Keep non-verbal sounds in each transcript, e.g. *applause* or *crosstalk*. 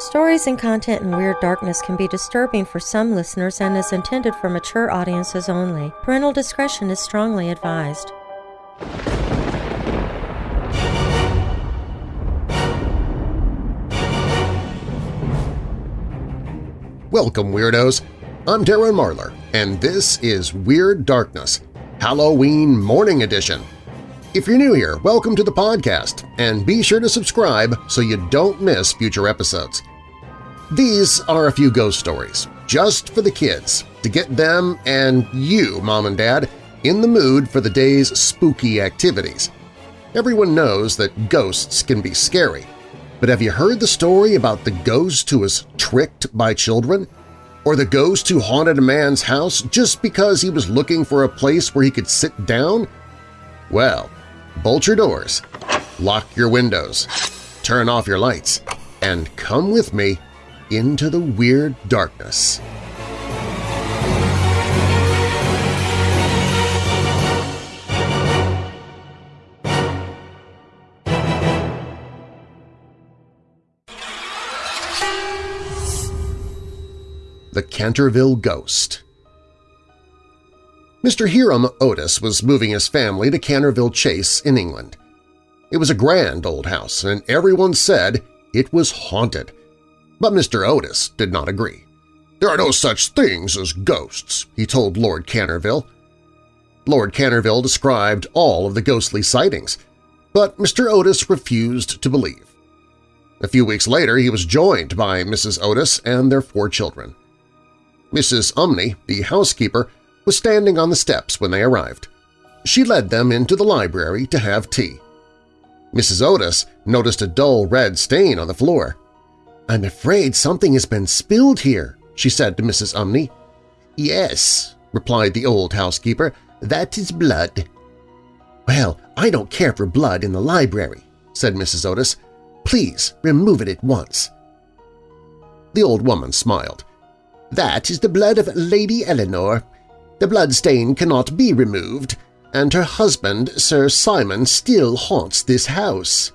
Stories and content in Weird Darkness can be disturbing for some listeners and is intended for mature audiences only. Parental discretion is strongly advised. Welcome, Weirdos! I'm Darren Marlar, and this is Weird Darkness, Halloween Morning Edition. If you're new here, welcome to the podcast, and be sure to subscribe so you don't miss future episodes. These are a few ghost stories, just for the kids, to get them and you, Mom and Dad, in the mood for the day's spooky activities. Everyone knows that ghosts can be scary, but have you heard the story about the ghost who was tricked by children? Or the ghost who haunted a man's house just because he was looking for a place where he could sit down? Well, bolt your doors, lock your windows, turn off your lights, and come with me into the weird darkness. The Canterville Ghost Mr. Hiram Otis was moving his family to Canterville Chase in England. It was a grand old house, and everyone said it was haunted. But Mr. Otis did not agree. There are no such things as ghosts, he told Lord Canterville. Lord Canterville described all of the ghostly sightings, but Mr. Otis refused to believe. A few weeks later he was joined by Mrs. Otis and their four children. Mrs. Umney, the housekeeper, was standing on the steps when they arrived. She led them into the library to have tea. Mrs. Otis noticed a dull red stain on the floor. "'I'm afraid something has been spilled here,' she said to Mrs. Umney. "'Yes,' replied the old housekeeper, "'that is blood.' "'Well, I don't care for blood in the library,' said Mrs. Otis. "'Please remove it at once.' The old woman smiled. "'That is the blood of Lady Eleanor. The blood stain cannot be removed, and her husband, Sir Simon, still haunts this house.'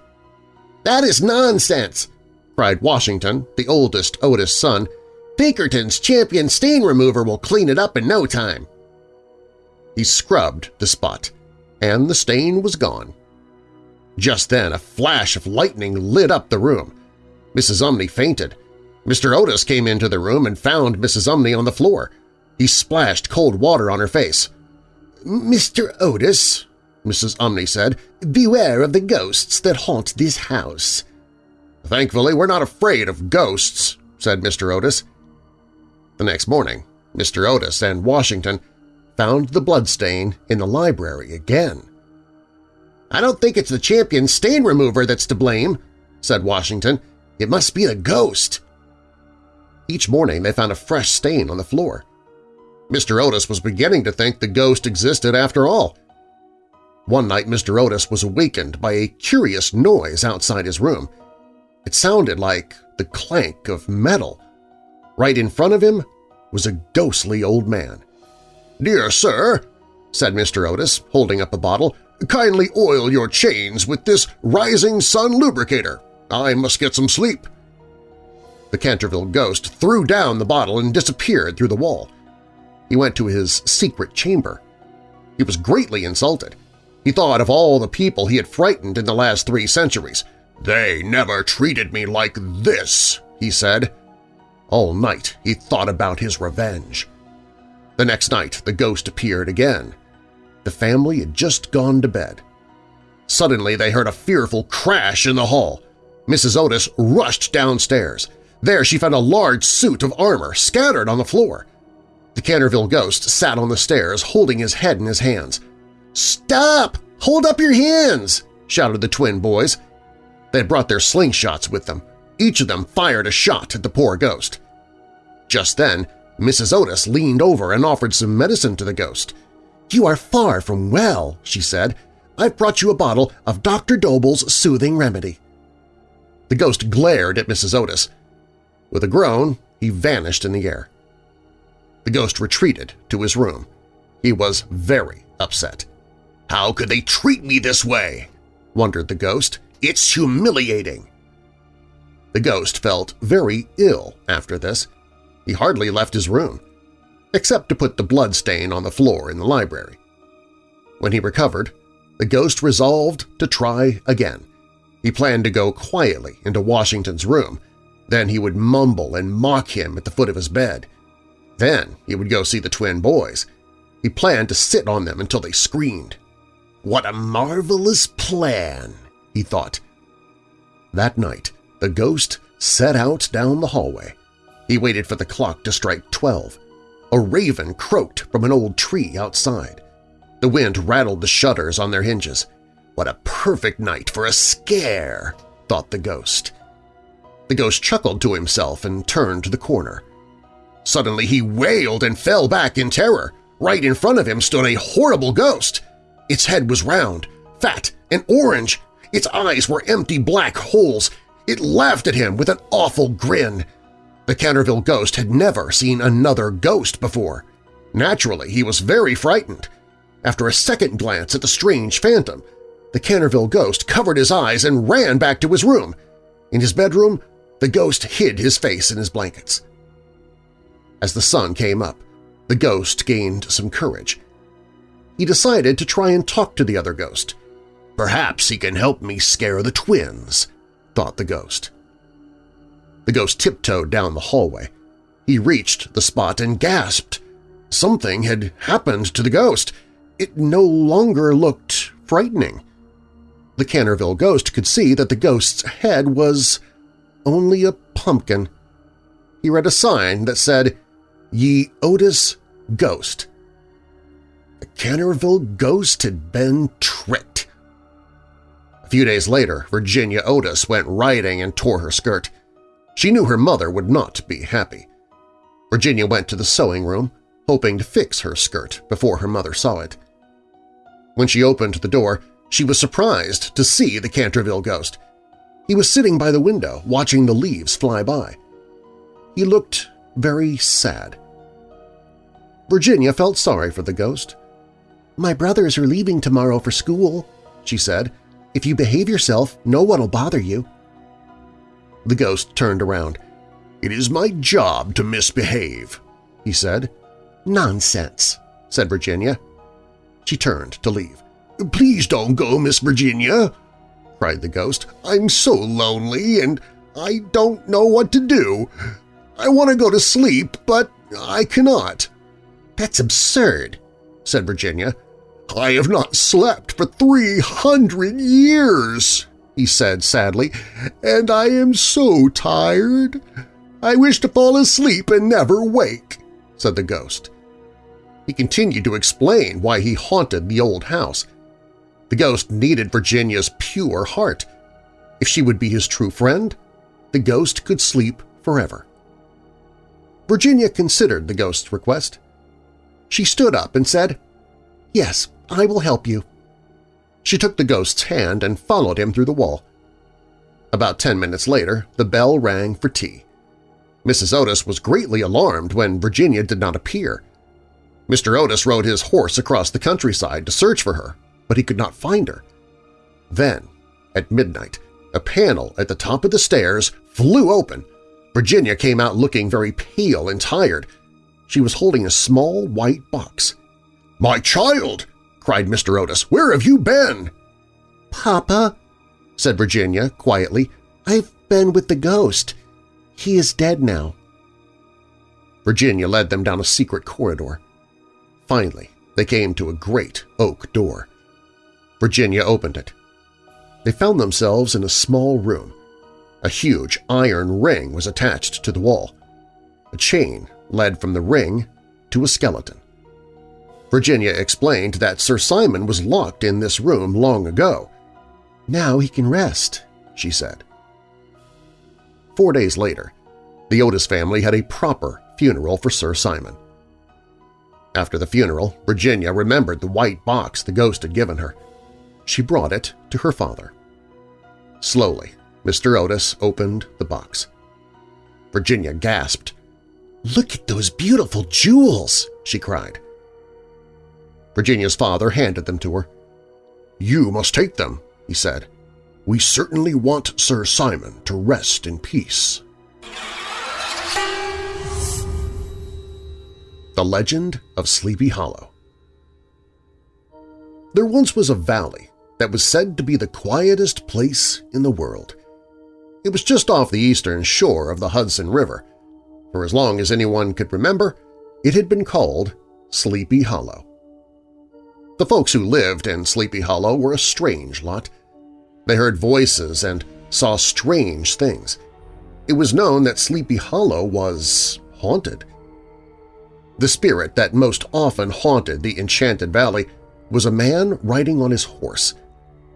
"'That is nonsense!' Cried Washington, the oldest Otis son. Pinkerton's champion stain remover will clean it up in no time. He scrubbed the spot, and the stain was gone. Just then a flash of lightning lit up the room. Mrs. Umney fainted. Mr. Otis came into the room and found Mrs. Umney on the floor. He splashed cold water on her face. "'Mr. Otis,' Mrs. Umney said, "'beware of the ghosts that haunt this house. Thankfully, we're not afraid of ghosts, said Mr. Otis. The next morning, Mr. Otis and Washington found the bloodstain in the library again. I don't think it's the champion stain remover that's to blame, said Washington. It must be the ghost. Each morning they found a fresh stain on the floor. Mr. Otis was beginning to think the ghost existed after all. One night Mr. Otis was awakened by a curious noise outside his room. It sounded like the clank of metal. Right in front of him was a ghostly old man. "'Dear sir,' said Mr. Otis, holding up a bottle, "'kindly oil your chains with this Rising Sun lubricator. I must get some sleep.' The Canterville ghost threw down the bottle and disappeared through the wall. He went to his secret chamber. He was greatly insulted. He thought of all the people he had frightened in the last three centuries, "'They never treated me like this,' he said. All night he thought about his revenge. The next night the ghost appeared again. The family had just gone to bed. Suddenly they heard a fearful crash in the hall. Mrs. Otis rushed downstairs. There she found a large suit of armor scattered on the floor. The Canterville ghost sat on the stairs holding his head in his hands. "'Stop! Hold up your hands!' shouted the twin boys. They had brought their slingshots with them. Each of them fired a shot at the poor ghost. Just then, Mrs. Otis leaned over and offered some medicine to the ghost. "'You are far from well,' she said. "'I've brought you a bottle of Dr. Dobell's soothing remedy.' The ghost glared at Mrs. Otis. With a groan, he vanished in the air. The ghost retreated to his room. He was very upset. "'How could they treat me this way?' wondered the ghost. It's humiliating! The ghost felt very ill after this. He hardly left his room, except to put the blood stain on the floor in the library. When he recovered, the ghost resolved to try again. He planned to go quietly into Washington's room, then he would mumble and mock him at the foot of his bed. Then he would go see the twin boys. He planned to sit on them until they screamed. What a marvelous plan, he thought. That night, the ghost set out down the hallway. He waited for the clock to strike twelve. A raven croaked from an old tree outside. The wind rattled the shutters on their hinges. What a perfect night for a scare, thought the ghost. The ghost chuckled to himself and turned to the corner. Suddenly he wailed and fell back in terror. Right in front of him stood a horrible ghost. Its head was round, fat, and orange. Its eyes were empty black holes. It laughed at him with an awful grin. The Canterville ghost had never seen another ghost before. Naturally, he was very frightened. After a second glance at the strange phantom, the Canterville ghost covered his eyes and ran back to his room. In his bedroom, the ghost hid his face in his blankets. As the sun came up, the ghost gained some courage. He decided to try and talk to the other ghost. Perhaps he can help me scare the twins, thought the ghost. The ghost tiptoed down the hallway. He reached the spot and gasped. Something had happened to the ghost. It no longer looked frightening. The Canterville ghost could see that the ghost's head was only a pumpkin. He read a sign that said, Ye Otis Ghost. The Canterville ghost had been tricked. A few days later, Virginia Otis went riding and tore her skirt. She knew her mother would not be happy. Virginia went to the sewing room, hoping to fix her skirt before her mother saw it. When she opened the door, she was surprised to see the Canterville ghost. He was sitting by the window, watching the leaves fly by. He looked very sad. Virginia felt sorry for the ghost. "'My brothers are leaving tomorrow for school,' she said. "'If you behave yourself, no one will bother you.' The ghost turned around. "'It is my job to misbehave,' he said. "'Nonsense,' said Virginia. She turned to leave. "'Please don't go, Miss Virginia,' cried the ghost. "'I'm so lonely and I don't know what to do. I want to go to sleep, but I cannot.' "'That's absurd,' said Virginia. "'I have not slept for three hundred years,' he said sadly, "'and I am so tired. I wish to fall asleep and never wake,' said the ghost. He continued to explain why he haunted the old house. The ghost needed Virginia's pure heart. If she would be his true friend, the ghost could sleep forever. Virginia considered the ghost's request. She stood up and said, "'Yes, I will help you.' She took the ghost's hand and followed him through the wall. About ten minutes later, the bell rang for tea. Mrs. Otis was greatly alarmed when Virginia did not appear. Mr. Otis rode his horse across the countryside to search for her, but he could not find her. Then, at midnight, a panel at the top of the stairs flew open. Virginia came out looking very pale and tired. She was holding a small white box. "'My child!' Cried Mr. Otis. "'Where have you been?' "'Papa,' said Virginia quietly, "'I've been with the ghost. He is dead now.' Virginia led them down a secret corridor. Finally, they came to a great oak door. Virginia opened it. They found themselves in a small room. A huge iron ring was attached to the wall. A chain led from the ring to a skeleton. Virginia explained that Sir Simon was locked in this room long ago. Now he can rest, she said. Four days later, the Otis family had a proper funeral for Sir Simon. After the funeral, Virginia remembered the white box the ghost had given her. She brought it to her father. Slowly, Mr. Otis opened the box. Virginia gasped. "'Look at those beautiful jewels!' she cried. Virginia's father handed them to her. "'You must take them,' he said. We certainly want Sir Simon to rest in peace. The Legend of Sleepy Hollow There once was a valley that was said to be the quietest place in the world. It was just off the eastern shore of the Hudson River. For as long as anyone could remember, it had been called Sleepy Hollow. The folks who lived in Sleepy Hollow were a strange lot. They heard voices and saw strange things. It was known that Sleepy Hollow was haunted. The spirit that most often haunted the Enchanted Valley was a man riding on his horse,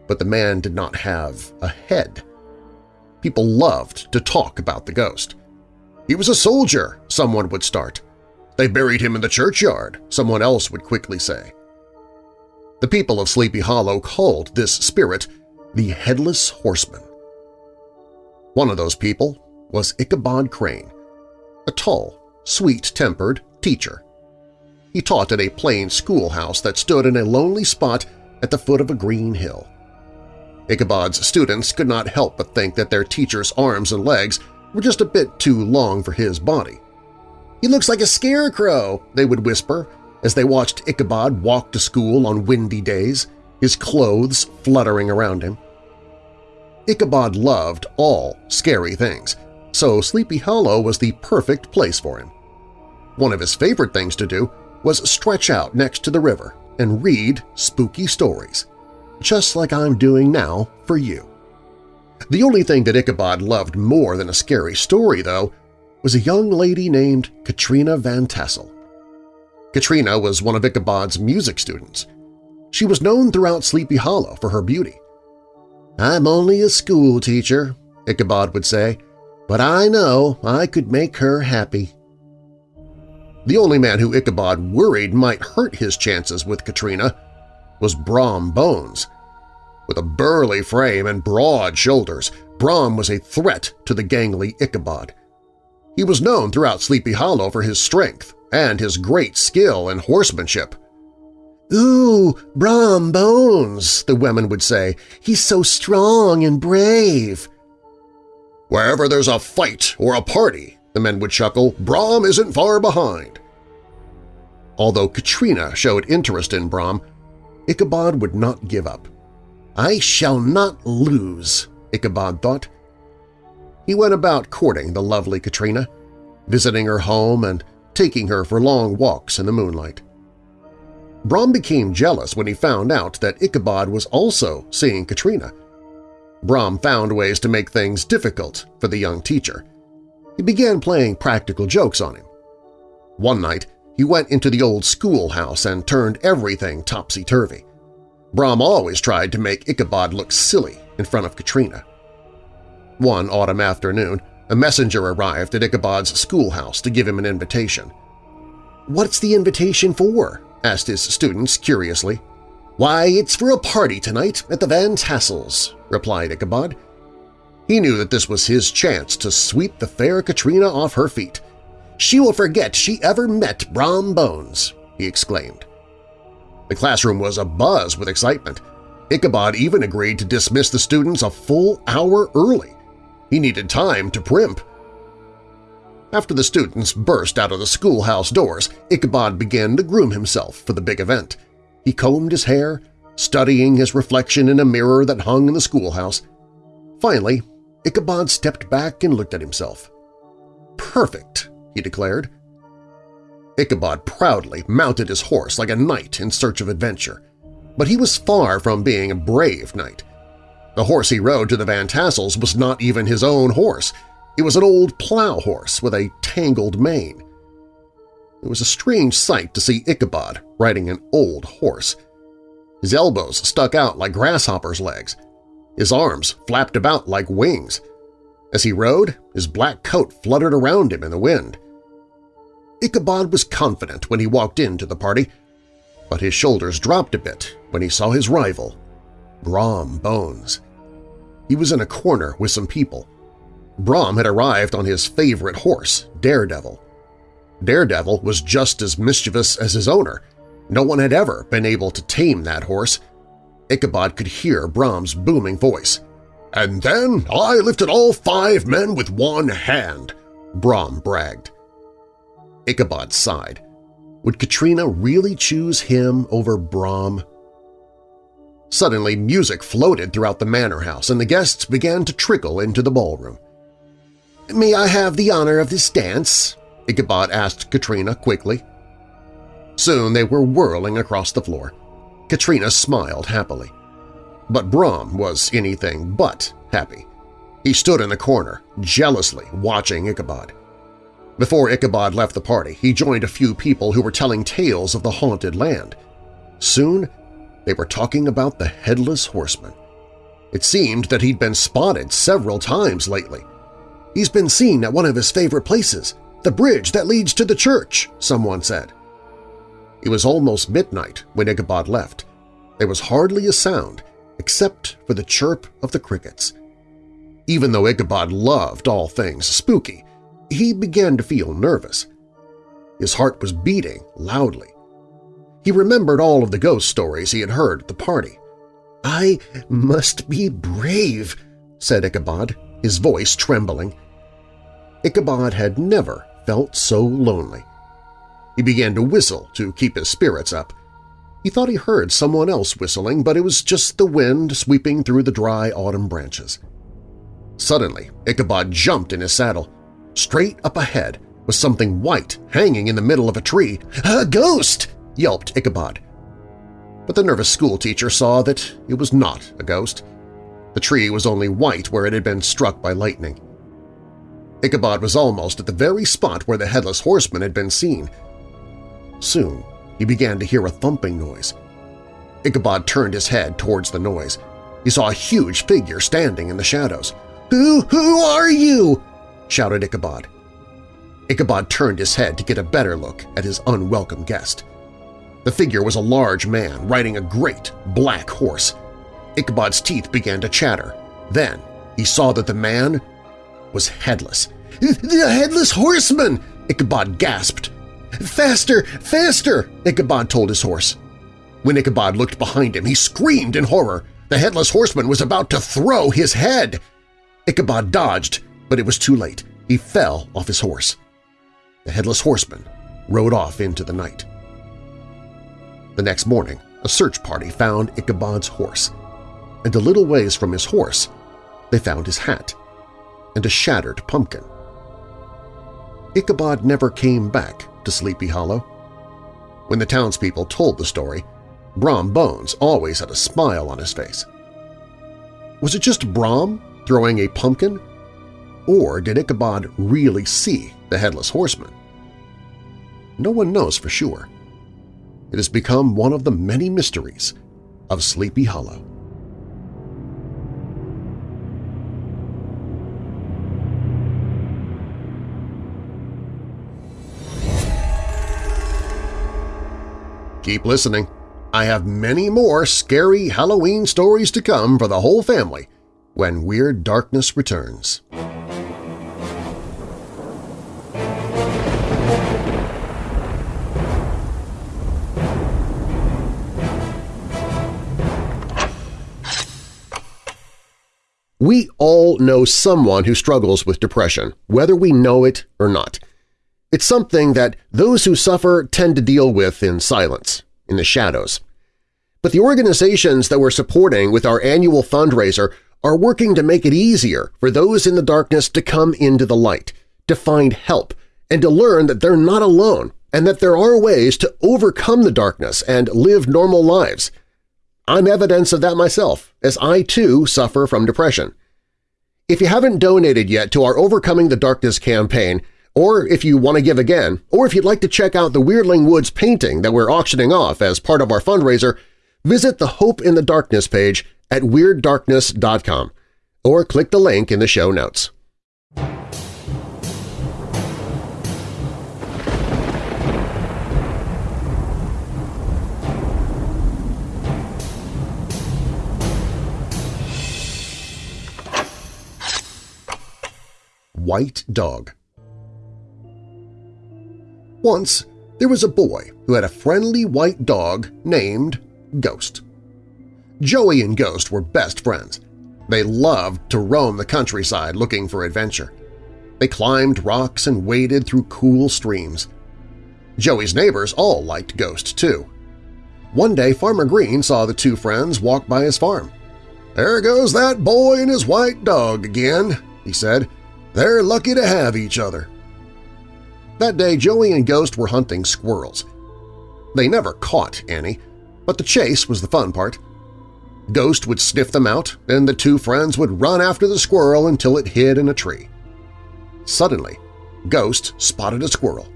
but the man did not have a head. People loved to talk about the ghost. He was a soldier, someone would start. They buried him in the churchyard, someone else would quickly say. The people of Sleepy Hollow called this spirit the Headless Horseman. One of those people was Ichabod Crane, a tall, sweet-tempered, teacher. He taught at a plain schoolhouse that stood in a lonely spot at the foot of a green hill. Ichabod's students could not help but think that their teacher's arms and legs were just a bit too long for his body. "'He looks like a scarecrow,' they would whisper as they watched Ichabod walk to school on windy days, his clothes fluttering around him. Ichabod loved all scary things, so Sleepy Hollow was the perfect place for him. One of his favorite things to do was stretch out next to the river and read spooky stories, just like I'm doing now for you. The only thing that Ichabod loved more than a scary story, though, was a young lady named Katrina Van Tassel. Katrina was one of Ichabod's music students. She was known throughout Sleepy Hollow for her beauty. "'I'm only a school teacher,' Ichabod would say, "'but I know I could make her happy.' The only man who Ichabod worried might hurt his chances with Katrina was Brom Bones. With a burly frame and broad shoulders, Brom was a threat to the gangly Ichabod. He was known throughout Sleepy Hollow for his strength and his great skill in horsemanship. "'Ooh, Brom Bones,' the women would say. "'He's so strong and brave.' Wherever there's a fight or a party, the men would chuckle, Brom isn't far behind. Although Katrina showed interest in Brom, Ichabod would not give up. I shall not lose, Ichabod thought. He went about courting the lovely Katrina, visiting her home and taking her for long walks in the moonlight. Brom became jealous when he found out that Ichabod was also seeing Katrina. Brom found ways to make things difficult for the young teacher – he began playing practical jokes on him. One night, he went into the old schoolhouse and turned everything topsy-turvy. Brom always tried to make Ichabod look silly in front of Katrina. One autumn afternoon, a messenger arrived at Ichabod's schoolhouse to give him an invitation. "'What's the invitation for?' asked his students curiously. "'Why, it's for a party tonight at the Van Tassels,' replied Ichabod. He knew that this was his chance to sweep the fair Katrina off her feet. "'She will forget she ever met Brom Bones!' he exclaimed. The classroom was abuzz with excitement. Ichabod even agreed to dismiss the students a full hour early. He needed time to primp. After the students burst out of the schoolhouse doors, Ichabod began to groom himself for the big event. He combed his hair, studying his reflection in a mirror that hung in the schoolhouse. Finally, Ichabod stepped back and looked at himself. "'Perfect!' he declared. Ichabod proudly mounted his horse like a knight in search of adventure. But he was far from being a brave knight. The horse he rode to the Van Tassels was not even his own horse. It was an old plow horse with a tangled mane. It was a strange sight to see Ichabod riding an old horse. His elbows stuck out like grasshoppers' legs, his arms flapped about like wings. As he rode, his black coat fluttered around him in the wind. Ichabod was confident when he walked into the party, but his shoulders dropped a bit when he saw his rival, Brom Bones. He was in a corner with some people. Brom had arrived on his favorite horse, Daredevil. Daredevil was just as mischievous as his owner. No one had ever been able to tame that horse, Ichabod could hear Brom's booming voice. And then I lifted all five men with one hand, Brom bragged. Ichabod sighed. Would Katrina really choose him over Brom? Suddenly music floated throughout the manor house and the guests began to trickle into the ballroom. "'May I have the honor of this dance?' Ichabod asked Katrina quickly. Soon they were whirling across the floor. Katrina smiled happily. But Brom was anything but happy. He stood in the corner, jealously watching Ichabod. Before Ichabod left the party, he joined a few people who were telling tales of the haunted land. Soon they were talking about the Headless Horseman. It seemed that he'd been spotted several times lately. He's been seen at one of his favorite places, the bridge that leads to the church, someone said. It was almost midnight when Ichabod left. There was hardly a sound except for the chirp of the crickets. Even though Ichabod loved all things spooky, he began to feel nervous. His heart was beating loudly. He remembered all of the ghost stories he had heard at the party. "'I must be brave,' said Ichabod, his voice trembling. Ichabod had never felt so lonely. He began to whistle to keep his spirits up. He thought he heard someone else whistling, but it was just the wind sweeping through the dry autumn branches. Suddenly, Ichabod jumped in his saddle. Straight up ahead was something white hanging in the middle of a tree. "'A ghost!' Yelped Ichabod. But the nervous schoolteacher saw that it was not a ghost. The tree was only white where it had been struck by lightning. Ichabod was almost at the very spot where the Headless Horseman had been seen. Soon he began to hear a thumping noise. Ichabod turned his head towards the noise. He saw a huge figure standing in the shadows. "'Who, who are you?' shouted Ichabod. Ichabod turned his head to get a better look at his unwelcome guest. The figure was a large man riding a great black horse. Ichabod's teeth began to chatter. Then he saw that the man was headless. "'The Headless Horseman!' Ichabod gasped. "'Faster! Faster!' Ichabod told his horse. When Ichabod looked behind him, he screamed in horror. The Headless Horseman was about to throw his head. Ichabod dodged, but it was too late. He fell off his horse. The Headless Horseman rode off into the night. The next morning, a search party found Ichabod's horse, and a little ways from his horse they found his hat and a shattered pumpkin. Ichabod never came back to Sleepy Hollow. When the townspeople told the story, Brom Bones always had a smile on his face. Was it just Brom throwing a pumpkin? Or did Ichabod really see the Headless Horseman? No one knows for sure. It has become one of the many mysteries of Sleepy Hollow. Keep listening. I have many more scary Halloween stories to come for the whole family when Weird Darkness returns. We all know someone who struggles with depression, whether we know it or not. It's something that those who suffer tend to deal with in silence, in the shadows. But the organizations that we're supporting with our annual fundraiser are working to make it easier for those in the darkness to come into the light, to find help, and to learn that they're not alone and that there are ways to overcome the darkness and live normal lives. I'm evidence of that myself, as I too suffer from depression. If you haven't donated yet to our Overcoming the Darkness campaign, or if you want to give again, or if you'd like to check out the Weirdling Woods painting that we're auctioning off as part of our fundraiser, visit the Hope in the Darkness page at WeirdDarkness.com or click the link in the show notes. White Dog Once there was a boy who had a friendly white dog named Ghost. Joey and Ghost were best friends. They loved to roam the countryside looking for adventure. They climbed rocks and waded through cool streams. Joey's neighbors all liked Ghost, too. One day Farmer Green saw the two friends walk by his farm. "'There goes that boy and his white dog again,' he said. "'They're lucky to have each other.' That day Joey and Ghost were hunting squirrels. They never caught any, but the chase was the fun part. Ghost would sniff them out, and the two friends would run after the squirrel until it hid in a tree. Suddenly, Ghost spotted a squirrel.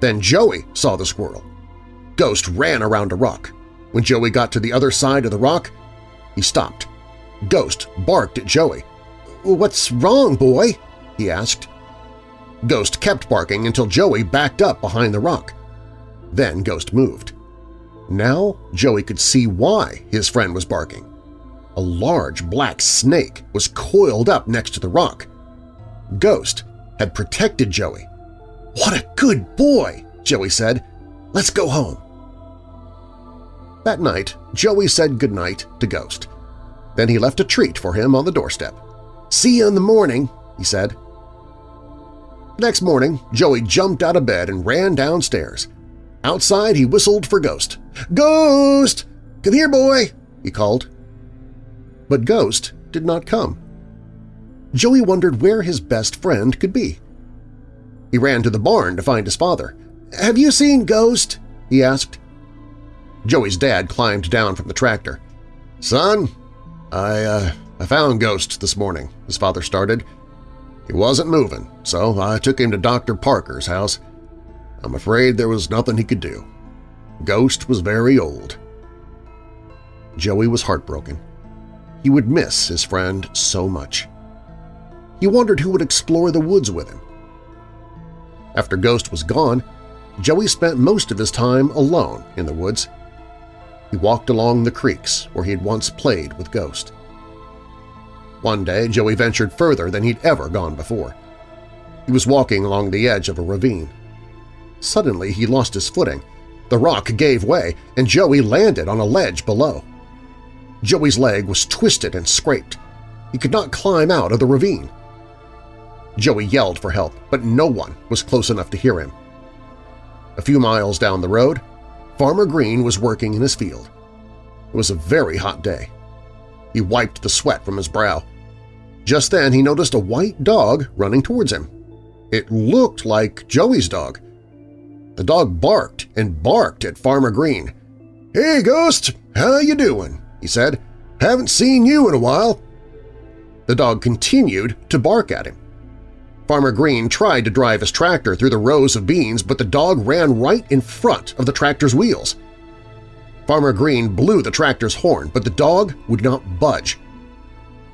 Then Joey saw the squirrel. Ghost ran around a rock. When Joey got to the other side of the rock, he stopped. Ghost barked at Joey. "'What's wrong, boy?' He asked. Ghost kept barking until Joey backed up behind the rock. Then Ghost moved. Now Joey could see why his friend was barking. A large black snake was coiled up next to the rock. Ghost had protected Joey. "'What a good boy!' Joey said. "'Let's go home.' That night, Joey said goodnight to Ghost. Then he left a treat for him on the doorstep. "'See you in the morning,' he said. Next morning, Joey jumped out of bed and ran downstairs. Outside, he whistled for Ghost. "'Ghost! Come here, boy!' he called. But Ghost did not come. Joey wondered where his best friend could be. He ran to the barn to find his father. "'Have you seen Ghost?' he asked. Joey's dad climbed down from the tractor. "'Son, I, uh, I found Ghost this morning,' his father started. He wasn't moving, so I took him to Dr. Parker's house. I'm afraid there was nothing he could do. Ghost was very old. Joey was heartbroken. He would miss his friend so much. He wondered who would explore the woods with him. After Ghost was gone, Joey spent most of his time alone in the woods. He walked along the creeks where he had once played with Ghost. One day, Joey ventured further than he'd ever gone before. He was walking along the edge of a ravine. Suddenly, he lost his footing. The rock gave way, and Joey landed on a ledge below. Joey's leg was twisted and scraped. He could not climb out of the ravine. Joey yelled for help, but no one was close enough to hear him. A few miles down the road, Farmer Green was working in his field. It was a very hot day. He wiped the sweat from his brow. Just then he noticed a white dog running towards him. It looked like Joey's dog. The dog barked and barked at Farmer Green. "'Hey, Ghost! How you doing?' he said. "'Haven't seen you in a while.' The dog continued to bark at him. Farmer Green tried to drive his tractor through the rows of beans, but the dog ran right in front of the tractor's wheels. Farmer Green blew the tractor's horn, but the dog would not budge.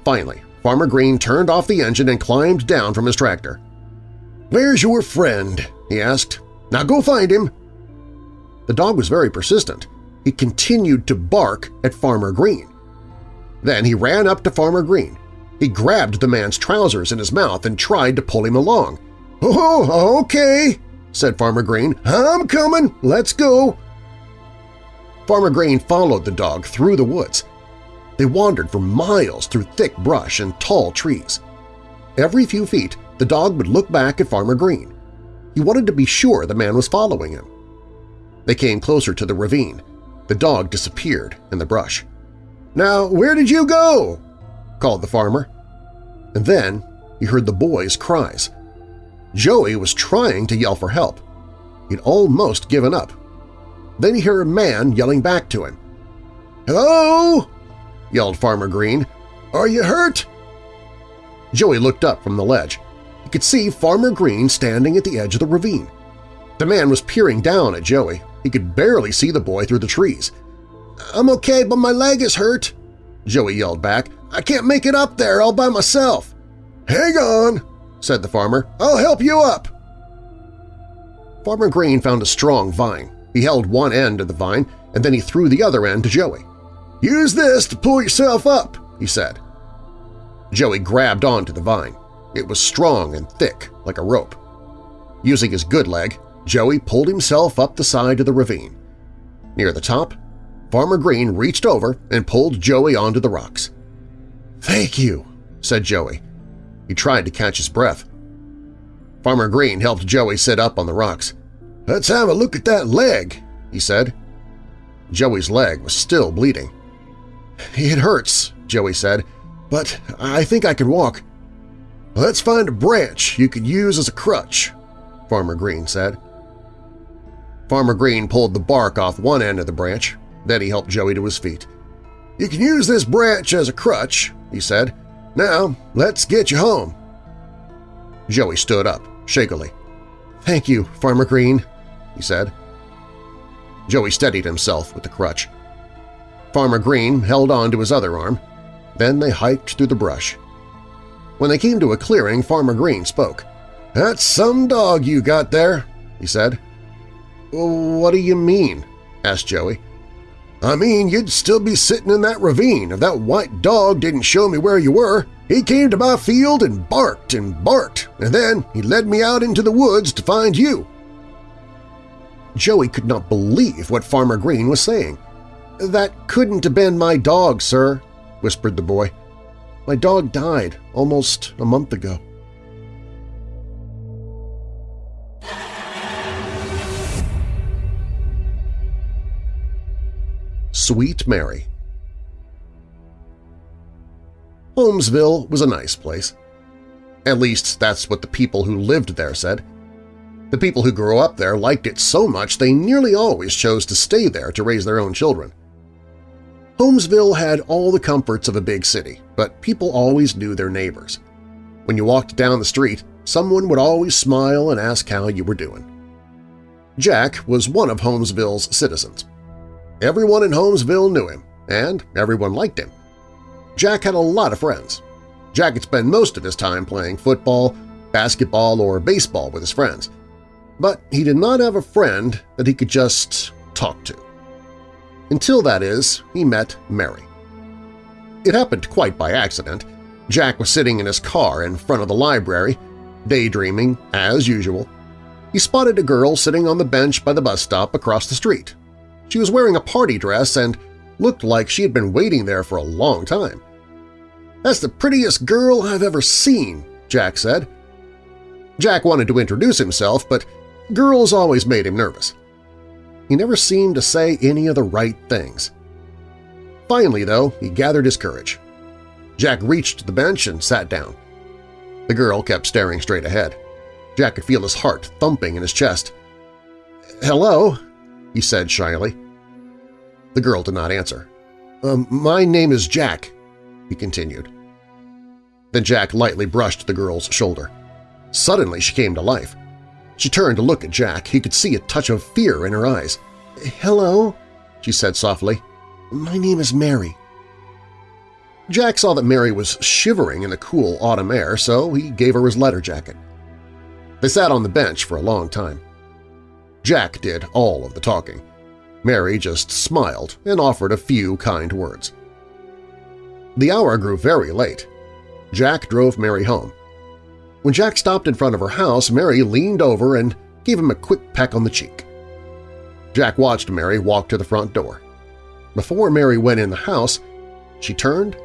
Finally, Farmer Green turned off the engine and climbed down from his tractor. "'Where's your friend?' he asked. "'Now go find him!' The dog was very persistent. He continued to bark at Farmer Green. Then he ran up to Farmer Green. He grabbed the man's trousers in his mouth and tried to pull him along. "'Oh, okay,' said Farmer Green. "'I'm coming. Let's go.' Farmer Green followed the dog through the woods. They wandered for miles through thick brush and tall trees. Every few feet, the dog would look back at Farmer Green. He wanted to be sure the man was following him. They came closer to the ravine. The dog disappeared in the brush. "'Now, where did you go?' called the farmer. And then he heard the boy's cries. Joey was trying to yell for help. He'd almost given up. Then he heard a man yelling back to him. "'Hello!' Yelled Farmer Green. "'Are you hurt?' Joey looked up from the ledge. He could see Farmer Green standing at the edge of the ravine. The man was peering down at Joey. He could barely see the boy through the trees. "'I'm okay, but my leg is hurt,' Joey yelled back. I can't make it up there all by myself. Hang on, said the farmer. I'll help you up. Farmer Green found a strong vine. He held one end of the vine, and then he threw the other end to Joey. Use this to pull yourself up, he said. Joey grabbed onto the vine. It was strong and thick, like a rope. Using his good leg, Joey pulled himself up the side of the ravine. Near the top, Farmer Green reached over and pulled Joey onto the rocks. Thank you, said Joey. He tried to catch his breath. Farmer Green helped Joey sit up on the rocks. Let's have a look at that leg, he said. Joey's leg was still bleeding. It hurts, Joey said, but I think I can walk. Let's find a branch you could use as a crutch, Farmer Green said. Farmer Green pulled the bark off one end of the branch. Then he helped Joey to his feet. You can use this branch as a crutch, he said. Now, let's get you home. Joey stood up, shakily. Thank you, Farmer Green, he said. Joey steadied himself with the crutch. Farmer Green held on to his other arm. Then they hiked through the brush. When they came to a clearing, Farmer Green spoke. "'That's some dog you got there,' he said. "'What do you mean?' asked Joey. I mean, you'd still be sitting in that ravine if that white dog didn't show me where you were. He came to my field and barked and barked, and then he led me out into the woods to find you. Joey could not believe what Farmer Green was saying. That couldn't have been my dog, sir, whispered the boy. My dog died almost a month ago. Sweet Mary Holmesville was a nice place. At least that's what the people who lived there said. The people who grew up there liked it so much they nearly always chose to stay there to raise their own children. Holmesville had all the comforts of a big city, but people always knew their neighbors. When you walked down the street, someone would always smile and ask how you were doing. Jack was one of Holmesville's citizens. Everyone in Holmesville knew him, and everyone liked him. Jack had a lot of friends. Jack had spent most of his time playing football, basketball, or baseball with his friends. But he did not have a friend that he could just talk to. Until, that is, he met Mary. It happened quite by accident. Jack was sitting in his car in front of the library, daydreaming as usual. He spotted a girl sitting on the bench by the bus stop across the street. She was wearing a party dress and looked like she had been waiting there for a long time. "'That's the prettiest girl I've ever seen,' Jack said. Jack wanted to introduce himself, but girls always made him nervous. He never seemed to say any of the right things. Finally, though, he gathered his courage. Jack reached the bench and sat down. The girl kept staring straight ahead. Jack could feel his heart thumping in his chest. "'Hello?' he said shyly. The girl did not answer. Um, my name is Jack, he continued. Then Jack lightly brushed the girl's shoulder. Suddenly she came to life. She turned to look at Jack. He could see a touch of fear in her eyes. "'Hello?' she said softly. "'My name is Mary.' Jack saw that Mary was shivering in the cool autumn air, so he gave her his letter jacket. They sat on the bench for a long time. Jack did all of the talking. Mary just smiled and offered a few kind words. The hour grew very late. Jack drove Mary home. When Jack stopped in front of her house, Mary leaned over and gave him a quick peck on the cheek. Jack watched Mary walk to the front door. Before Mary went in the house, she turned,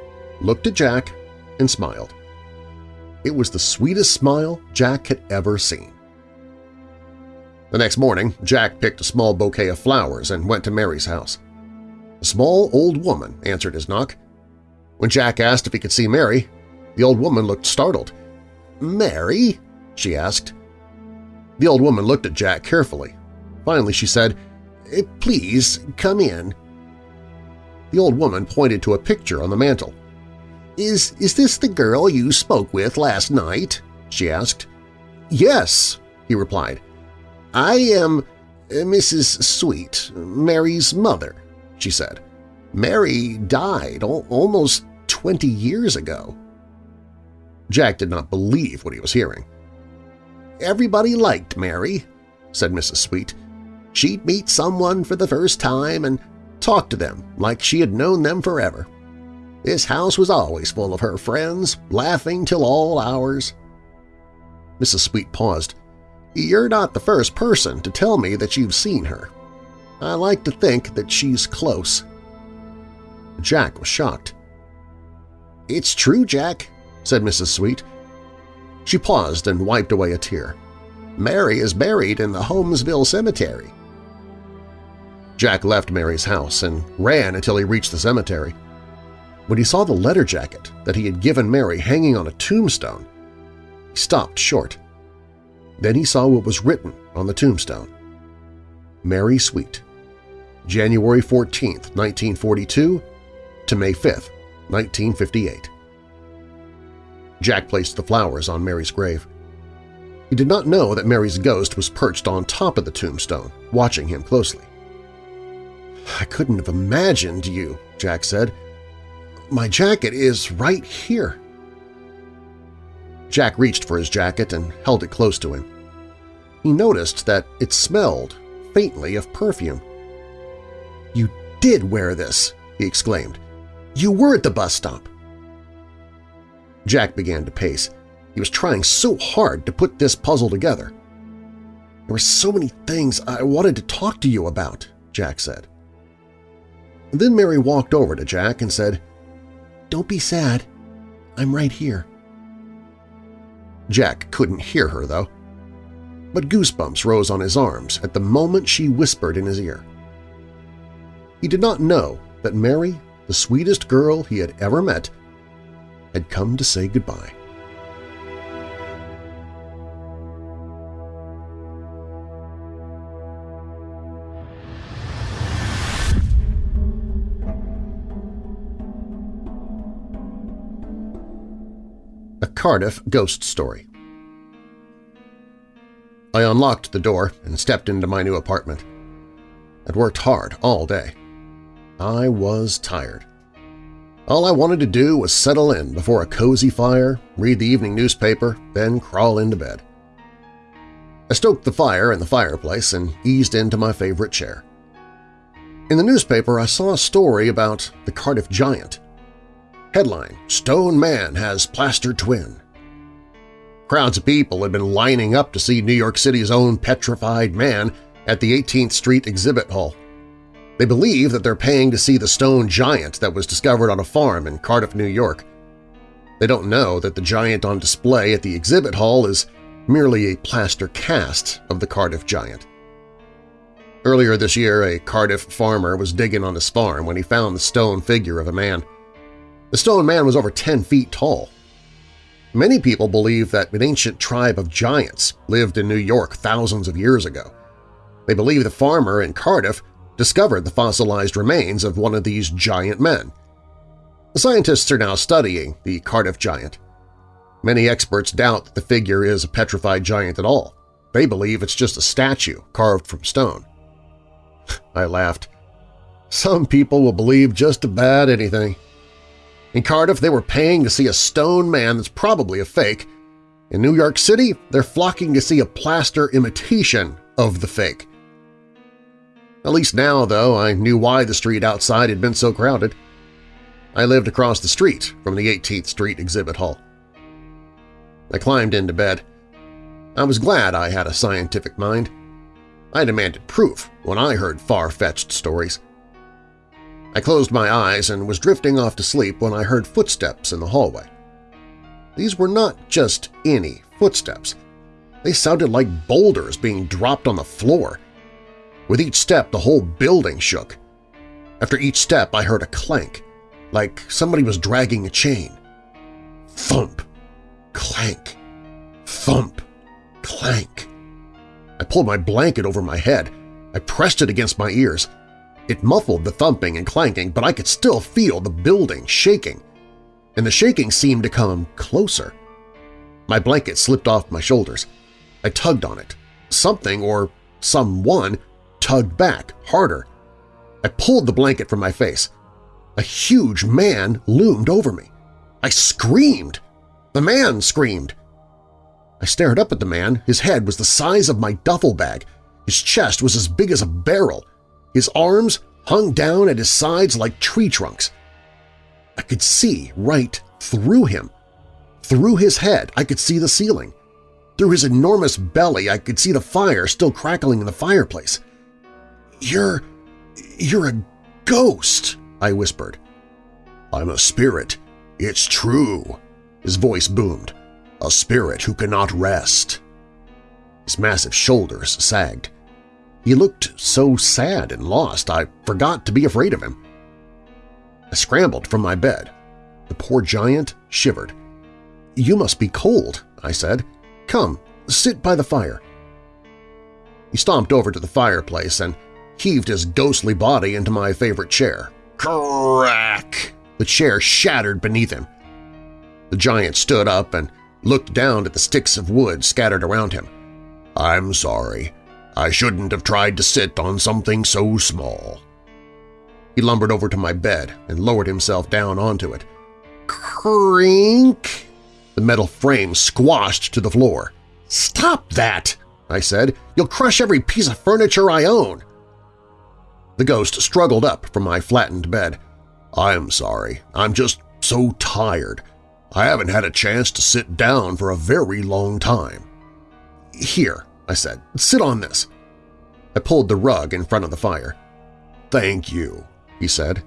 looked at Jack, and smiled. It was the sweetest smile Jack had ever seen. The next morning, Jack picked a small bouquet of flowers and went to Mary's house. A small old woman answered his knock. When Jack asked if he could see Mary, the old woman looked startled. "'Mary?' she asked. The old woman looked at Jack carefully. Finally she said, eh, "'Please, come in.' The old woman pointed to a picture on the mantel. "'Is, is this the girl you spoke with last night?' she asked. "'Yes,' he replied. I am uh, Mrs. Sweet, Mary's mother, she said. Mary died almost 20 years ago. Jack did not believe what he was hearing. Everybody liked Mary, said Mrs. Sweet. She'd meet someone for the first time and talk to them like she had known them forever. This house was always full of her friends, laughing till all hours. Mrs. Sweet paused. You're not the first person to tell me that you've seen her. I like to think that she's close. Jack was shocked. It's true, Jack, said Mrs. Sweet. She paused and wiped away a tear. Mary is buried in the Holmesville Cemetery. Jack left Mary's house and ran until he reached the cemetery. When he saw the letter jacket that he had given Mary hanging on a tombstone, he stopped short. Then he saw what was written on the tombstone. Mary Sweet, January 14, 1942 to May 5, 1958. Jack placed the flowers on Mary's grave. He did not know that Mary's ghost was perched on top of the tombstone, watching him closely. I couldn't have imagined you, Jack said. My jacket is right here. Jack reached for his jacket and held it close to him. He noticed that it smelled faintly of perfume. You did wear this, he exclaimed. You were at the bus stop. Jack began to pace. He was trying so hard to put this puzzle together. There were so many things I wanted to talk to you about, Jack said. then Mary walked over to Jack and said, Don't be sad. I'm right here. Jack couldn't hear her, though. But goosebumps rose on his arms at the moment she whispered in his ear. He did not know that Mary, the sweetest girl he had ever met, had come to say goodbye. A Cardiff Ghost Story I unlocked the door and stepped into my new apartment. I'd worked hard all day. I was tired. All I wanted to do was settle in before a cozy fire, read the evening newspaper, then crawl into bed. I stoked the fire in the fireplace and eased into my favorite chair. In the newspaper, I saw a story about the Cardiff Giant. Headline, Stone Man has plaster twin. Crowds of people had been lining up to see New York City's own petrified man at the 18th Street exhibit hall. They believe that they're paying to see the stone giant that was discovered on a farm in Cardiff, New York. They don't know that the giant on display at the exhibit hall is merely a plaster cast of the Cardiff giant. Earlier this year, a Cardiff farmer was digging on his farm when he found the stone figure of a man. The stone man was over 10 feet tall. Many people believe that an ancient tribe of giants lived in New York thousands of years ago. They believe the farmer in Cardiff discovered the fossilized remains of one of these giant men. The scientists are now studying the Cardiff giant. Many experts doubt that the figure is a petrified giant at all. They believe it's just a statue carved from stone. *laughs* I laughed. Some people will believe just about anything. In Cardiff, they were paying to see a stone man that's probably a fake. In New York City, they're flocking to see a plaster imitation of the fake. At least now, though, I knew why the street outside had been so crowded. I lived across the street from the 18th Street exhibit hall. I climbed into bed. I was glad I had a scientific mind. I demanded proof when I heard far-fetched stories. I closed my eyes and was drifting off to sleep when I heard footsteps in the hallway. These were not just any footsteps. They sounded like boulders being dropped on the floor, with each step, the whole building shook. After each step, I heard a clank, like somebody was dragging a chain. Thump, clank, thump, clank. I pulled my blanket over my head. I pressed it against my ears. It muffled the thumping and clanking, but I could still feel the building shaking, and the shaking seemed to come closer. My blanket slipped off my shoulders. I tugged on it. Something or someone tugged back, harder. I pulled the blanket from my face. A huge man loomed over me. I screamed. The man screamed. I stared up at the man. His head was the size of my duffel bag. His chest was as big as a barrel. His arms hung down at his sides like tree trunks. I could see right through him. Through his head, I could see the ceiling. Through his enormous belly, I could see the fire still crackling in the fireplace. You're… you're a ghost, I whispered. I'm a spirit, It's true, his voice boomed. A spirit who cannot rest. His massive shoulders sagged. He looked so sad and lost I forgot to be afraid of him. I scrambled from my bed. The poor giant shivered. "'You must be cold,' I said. "'Come, sit by the fire.' He stomped over to the fireplace and heaved his ghostly body into my favorite chair. Crack! The chair shattered beneath him. The giant stood up and looked down at the sticks of wood scattered around him. I'm sorry. I shouldn't have tried to sit on something so small. He lumbered over to my bed and lowered himself down onto it. Crink! The metal frame squashed to the floor. "'Stop that!' I said. "'You'll crush every piece of furniture I own!' The ghost struggled up from my flattened bed. I'm sorry. I'm just so tired. I haven't had a chance to sit down for a very long time. Here, I said, sit on this. I pulled the rug in front of the fire. Thank you, he said.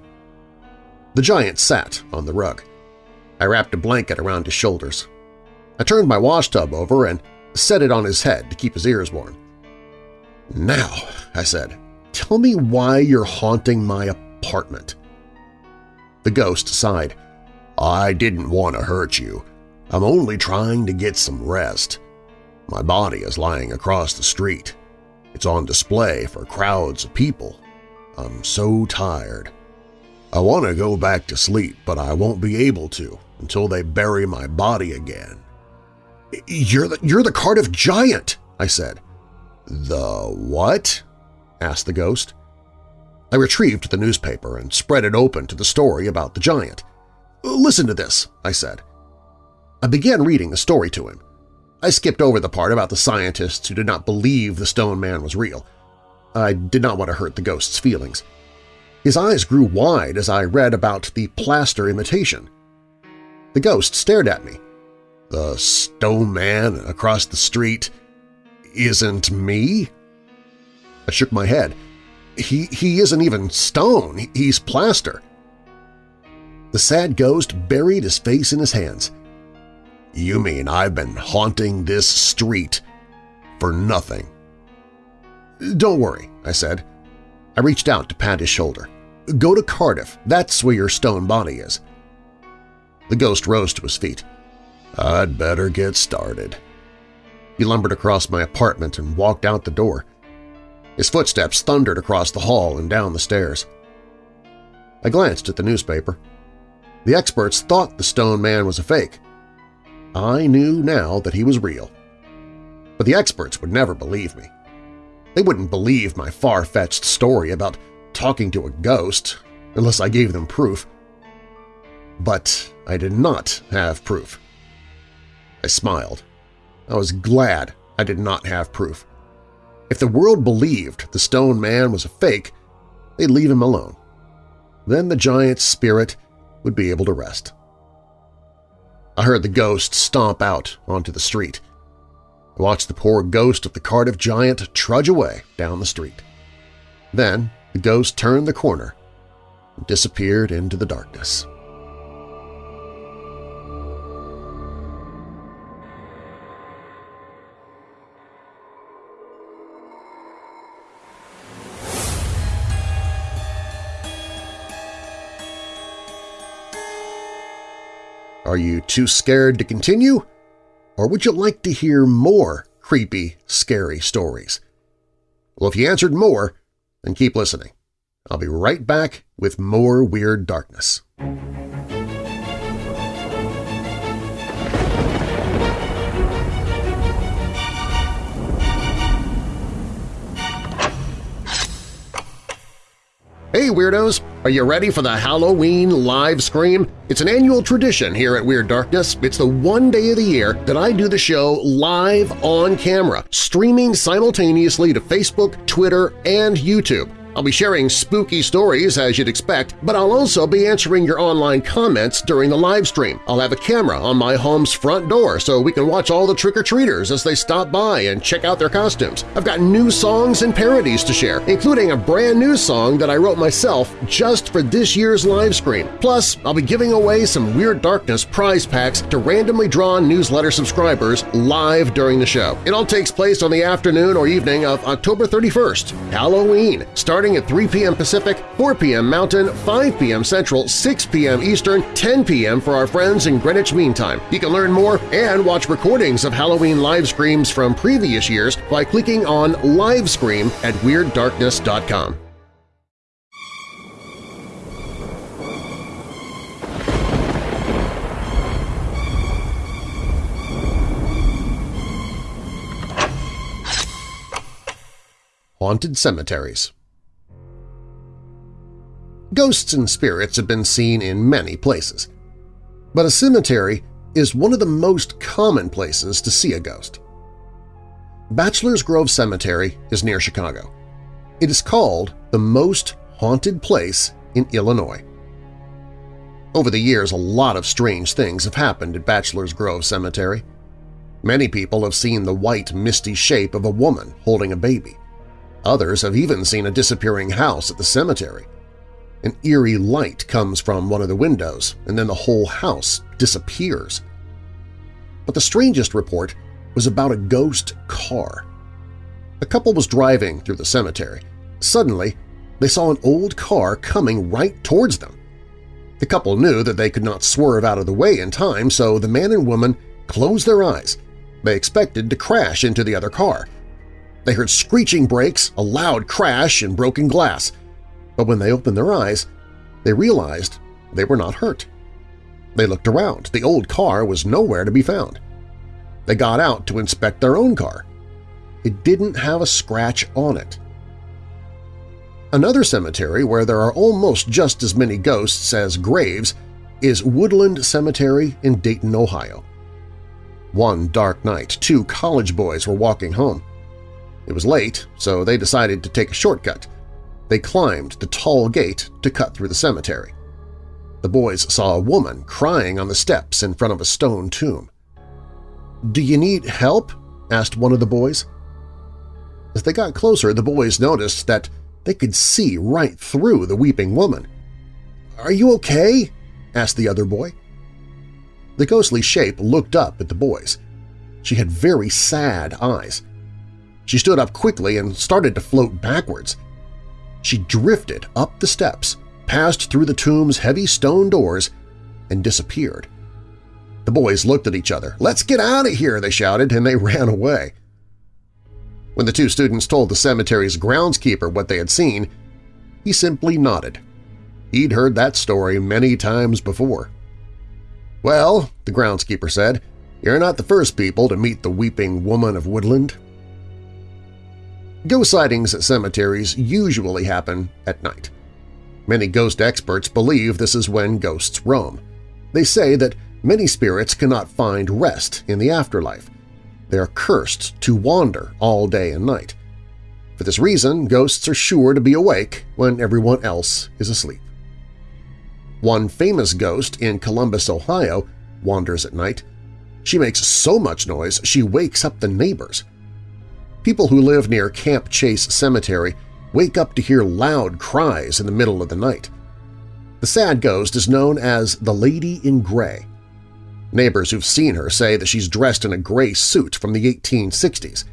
The giant sat on the rug. I wrapped a blanket around his shoulders. I turned my washtub over and set it on his head to keep his ears warm. Now, I said, tell me why you're haunting my apartment. The ghost sighed. I didn't want to hurt you. I'm only trying to get some rest. My body is lying across the street. It's on display for crowds of people. I'm so tired. I want to go back to sleep, but I won't be able to until they bury my body again. You're the, you're the Cardiff Giant, I said. The what? Asked the ghost. I retrieved the newspaper and spread it open to the story about the giant. Listen to this, I said. I began reading the story to him. I skipped over the part about the scientists who did not believe the stone man was real. I did not want to hurt the ghost's feelings. His eyes grew wide as I read about the plaster imitation. The ghost stared at me. The stone man across the street isn't me? I shook my head. He, he isn't even stone, he's plaster. The sad ghost buried his face in his hands. You mean I've been haunting this street for nothing? Don't worry, I said. I reached out to pat his shoulder. Go to Cardiff, that's where your stone body is. The ghost rose to his feet. I'd better get started. He lumbered across my apartment and walked out the door. His footsteps thundered across the hall and down the stairs. I glanced at the newspaper. The experts thought the stone man was a fake. I knew now that he was real. But the experts would never believe me. They wouldn't believe my far-fetched story about talking to a ghost unless I gave them proof. But I did not have proof. I smiled. I was glad I did not have proof. If the world believed the stone man was a fake, they'd leave him alone. Then the giant's spirit would be able to rest. I heard the ghost stomp out onto the street. I watched the poor ghost of the Cardiff giant trudge away down the street. Then the ghost turned the corner and disappeared into the darkness. Are you too scared to continue? Or would you like to hear more creepy, scary stories? Well, if you answered more, then keep listening. I'll be right back with more Weird Darkness. Hey Weirdos! Are you ready for the Halloween live scream? It's an annual tradition here at Weird Darkness. It's the one day of the year that I do the show live on camera, streaming simultaneously to Facebook, Twitter, and YouTube. I'll be sharing spooky stories as you'd expect, but I'll also be answering your online comments during the live stream. I'll have a camera on my home's front door so we can watch all the trick-or-treaters as they stop by and check out their costumes. I've got new songs and parodies to share, including a brand new song that I wrote myself just for this year's live stream. Plus, I'll be giving away some Weird Darkness prize packs to randomly drawn newsletter subscribers live during the show. It all takes place on the afternoon or evening of October 31st, Halloween, starting starting at 3 p.m. Pacific, 4 p.m. Mountain, 5 p.m. Central, 6 p.m. Eastern, 10 p.m. for our friends in Greenwich Mean Time. You can learn more and watch recordings of Halloween live streams from previous years by clicking on Livescream at WeirdDarkness.com. Haunted Cemeteries Ghosts and spirits have been seen in many places, but a cemetery is one of the most common places to see a ghost. Bachelor's Grove Cemetery is near Chicago. It is called the most haunted place in Illinois. Over the years, a lot of strange things have happened at Bachelor's Grove Cemetery. Many people have seen the white, misty shape of a woman holding a baby. Others have even seen a disappearing house at the cemetery. An eerie light comes from one of the windows, and then the whole house disappears. But the strangest report was about a ghost car. A couple was driving through the cemetery. Suddenly, they saw an old car coming right towards them. The couple knew that they could not swerve out of the way in time, so the man and woman closed their eyes. They expected to crash into the other car. They heard screeching brakes, a loud crash, and broken glass but when they opened their eyes, they realized they were not hurt. They looked around. The old car was nowhere to be found. They got out to inspect their own car. It didn't have a scratch on it. Another cemetery where there are almost just as many ghosts as graves is Woodland Cemetery in Dayton, Ohio. One dark night, two college boys were walking home. It was late, so they decided to take a shortcut – they climbed the tall gate to cut through the cemetery. The boys saw a woman crying on the steps in front of a stone tomb. "'Do you need help?' asked one of the boys. As they got closer, the boys noticed that they could see right through the weeping woman. "'Are you okay?' asked the other boy. The ghostly shape looked up at the boys. She had very sad eyes. She stood up quickly and started to float backwards. She drifted up the steps, passed through the tomb's heavy stone doors, and disappeared. The boys looked at each other. "'Let's get out of here!' they shouted, and they *laughs* ran away. When the two students told the cemetery's groundskeeper what they had seen, he simply nodded. He'd heard that story many times before. "'Well,' the groundskeeper said, "'you're not the first people to meet the Weeping Woman of Woodland.' Ghost sightings at cemeteries usually happen at night. Many ghost experts believe this is when ghosts roam. They say that many spirits cannot find rest in the afterlife. They are cursed to wander all day and night. For this reason, ghosts are sure to be awake when everyone else is asleep. One famous ghost in Columbus, Ohio, wanders at night. She makes so much noise she wakes up the neighbors. People who live near Camp Chase Cemetery wake up to hear loud cries in the middle of the night. The sad ghost is known as the Lady in Gray. Neighbors who've seen her say that she's dressed in a gray suit from the 1860s.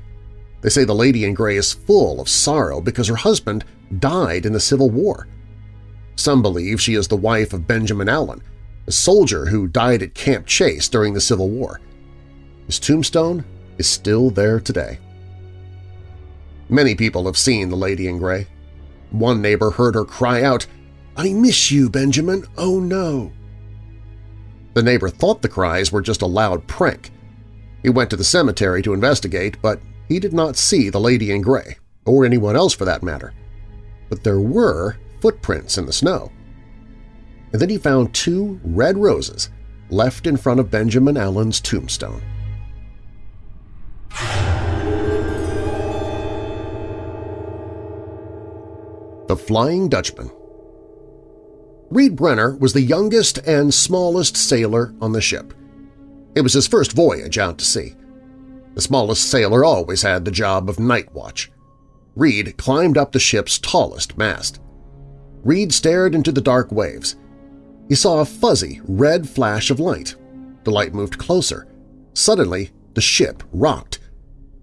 They say the Lady in Gray is full of sorrow because her husband died in the Civil War. Some believe she is the wife of Benjamin Allen, a soldier who died at Camp Chase during the Civil War. His tombstone is still there today. Many people have seen the lady in gray. One neighbor heard her cry out, I miss you, Benjamin, oh no! The neighbor thought the cries were just a loud prank. He went to the cemetery to investigate, but he did not see the lady in gray, or anyone else for that matter. But there were footprints in the snow. And then he found two red roses left in front of Benjamin Allen's tombstone. The Flying Dutchman Reed Brenner was the youngest and smallest sailor on the ship. It was his first voyage out to sea. The smallest sailor always had the job of night watch. Reed climbed up the ship's tallest mast. Reed stared into the dark waves. He saw a fuzzy, red flash of light. The light moved closer. Suddenly, the ship rocked.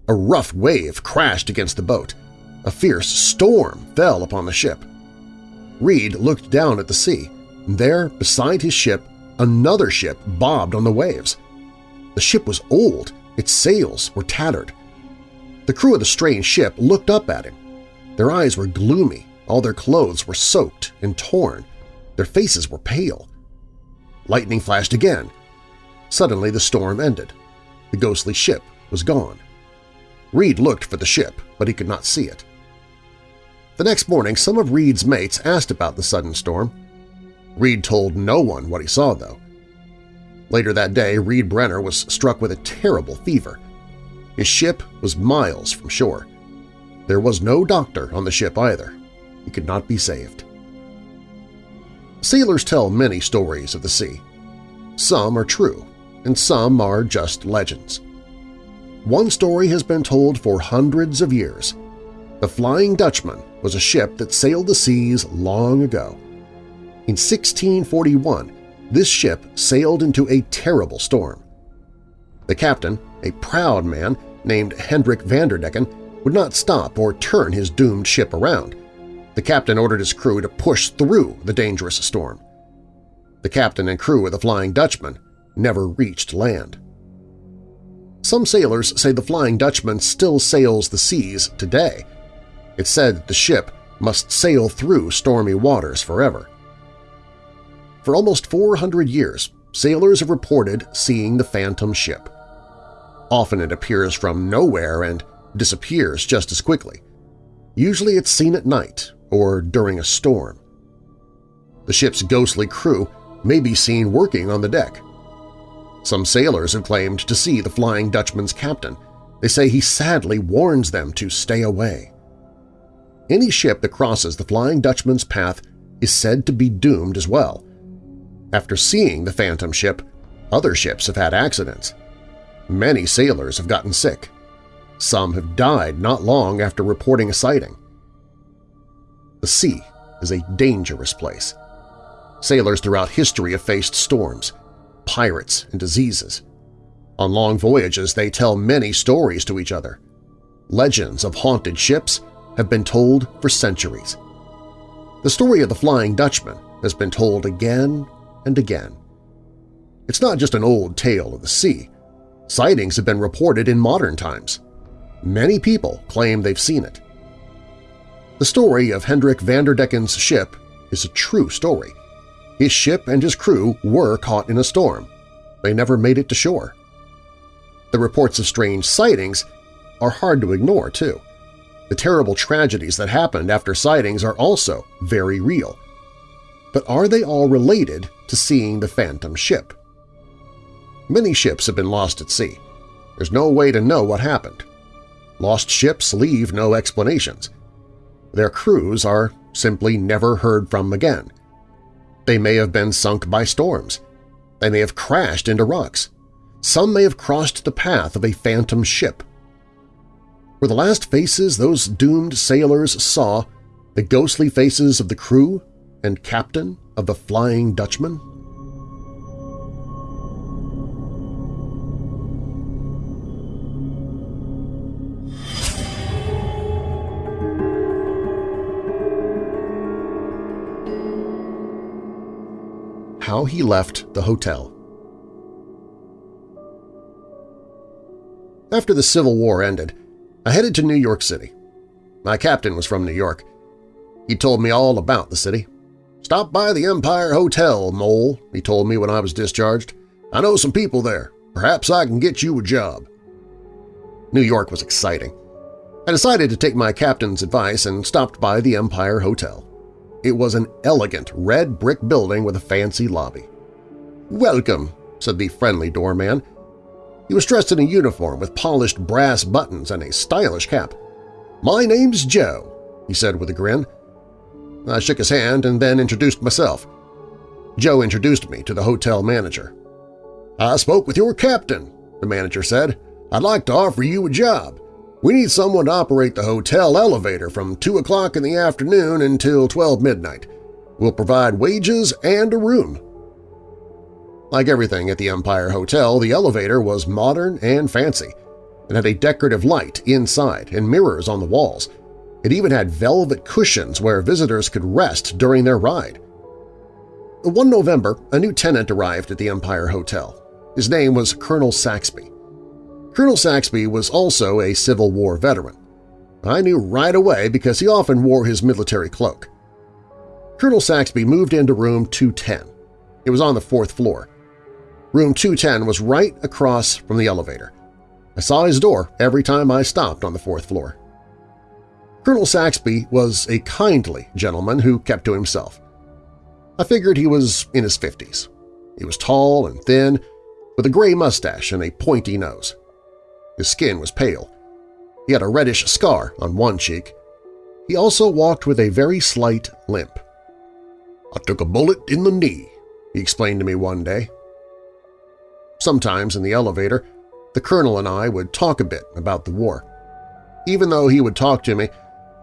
A rough wave crashed against the boat. A fierce storm fell upon the ship. Reed looked down at the sea, and there, beside his ship, another ship bobbed on the waves. The ship was old, its sails were tattered. The crew of the strange ship looked up at him. Their eyes were gloomy, all their clothes were soaked and torn, their faces were pale. Lightning flashed again. Suddenly the storm ended. The ghostly ship was gone. Reed looked for the ship, but he could not see it. The next morning, some of Reed's mates asked about the sudden storm. Reed told no one what he saw, though. Later that day, Reed Brenner was struck with a terrible fever. His ship was miles from shore. There was no doctor on the ship either. He could not be saved. Sailors tell many stories of the sea. Some are true, and some are just legends. One story has been told for hundreds of years. The Flying Dutchman was a ship that sailed the seas long ago. In 1641, this ship sailed into a terrible storm. The captain, a proud man named Hendrik Vanderdecken, would not stop or turn his doomed ship around. The captain ordered his crew to push through the dangerous storm. The captain and crew of the Flying Dutchman never reached land. Some sailors say the Flying Dutchman still sails the seas today. It's said that the ship must sail through stormy waters forever. For almost 400 years, sailors have reported seeing the Phantom ship. Often it appears from nowhere and disappears just as quickly. Usually it's seen at night or during a storm. The ship's ghostly crew may be seen working on the deck. Some sailors have claimed to see the Flying Dutchman's captain. They say he sadly warns them to stay away. Any ship that crosses the Flying Dutchman's path is said to be doomed as well. After seeing the Phantom ship, other ships have had accidents. Many sailors have gotten sick. Some have died not long after reporting a sighting. The sea is a dangerous place. Sailors throughout history have faced storms, pirates, and diseases. On long voyages, they tell many stories to each other. Legends of haunted ships have been told for centuries. The story of the Flying Dutchman has been told again and again. It's not just an old tale of the sea. Sightings have been reported in modern times. Many people claim they've seen it. The story of Hendrik Vanderdecken's ship is a true story. His ship and his crew were caught in a storm. They never made it to shore. The reports of strange sightings are hard to ignore, too. The terrible tragedies that happened after sightings are also very real. But are they all related to seeing the phantom ship? Many ships have been lost at sea. There's no way to know what happened. Lost ships leave no explanations. Their crews are simply never heard from again. They may have been sunk by storms. They may have crashed into rocks. Some may have crossed the path of a phantom ship. Were the last faces those doomed sailors saw the ghostly faces of the crew and captain of the Flying Dutchman? how he left the hotel. After the Civil War ended, I headed to New York City. My captain was from New York. He told me all about the city. Stop by the Empire Hotel, Mole, he told me when I was discharged. I know some people there. Perhaps I can get you a job. New York was exciting. I decided to take my captain's advice and stopped by the Empire Hotel. It was an elegant red brick building with a fancy lobby. "'Welcome,' said the friendly doorman. He was dressed in a uniform with polished brass buttons and a stylish cap. "'My name's Joe,' he said with a grin. I shook his hand and then introduced myself. Joe introduced me to the hotel manager. I spoke with your captain, the manager said. I'd like to offer you a job. We need someone to operate the hotel elevator from 2 o'clock in the afternoon until 12 midnight. We'll provide wages and a room. Like everything at the Empire Hotel, the elevator was modern and fancy. It had a decorative light inside and mirrors on the walls. It even had velvet cushions where visitors could rest during their ride. One November, a new tenant arrived at the Empire Hotel. His name was Colonel Saxby. Colonel Saxby was also a Civil War veteran. I knew right away because he often wore his military cloak. Colonel Saxby moved into room 210. It was on the fourth floor. Room 210 was right across from the elevator. I saw his door every time I stopped on the fourth floor. Colonel Saxby was a kindly gentleman who kept to himself. I figured he was in his 50s. He was tall and thin, with a gray mustache and a pointy nose. His skin was pale. He had a reddish scar on one cheek. He also walked with a very slight limp. I took a bullet in the knee, he explained to me one day. Sometimes in the elevator, the Colonel and I would talk a bit about the war. Even though he would talk to me,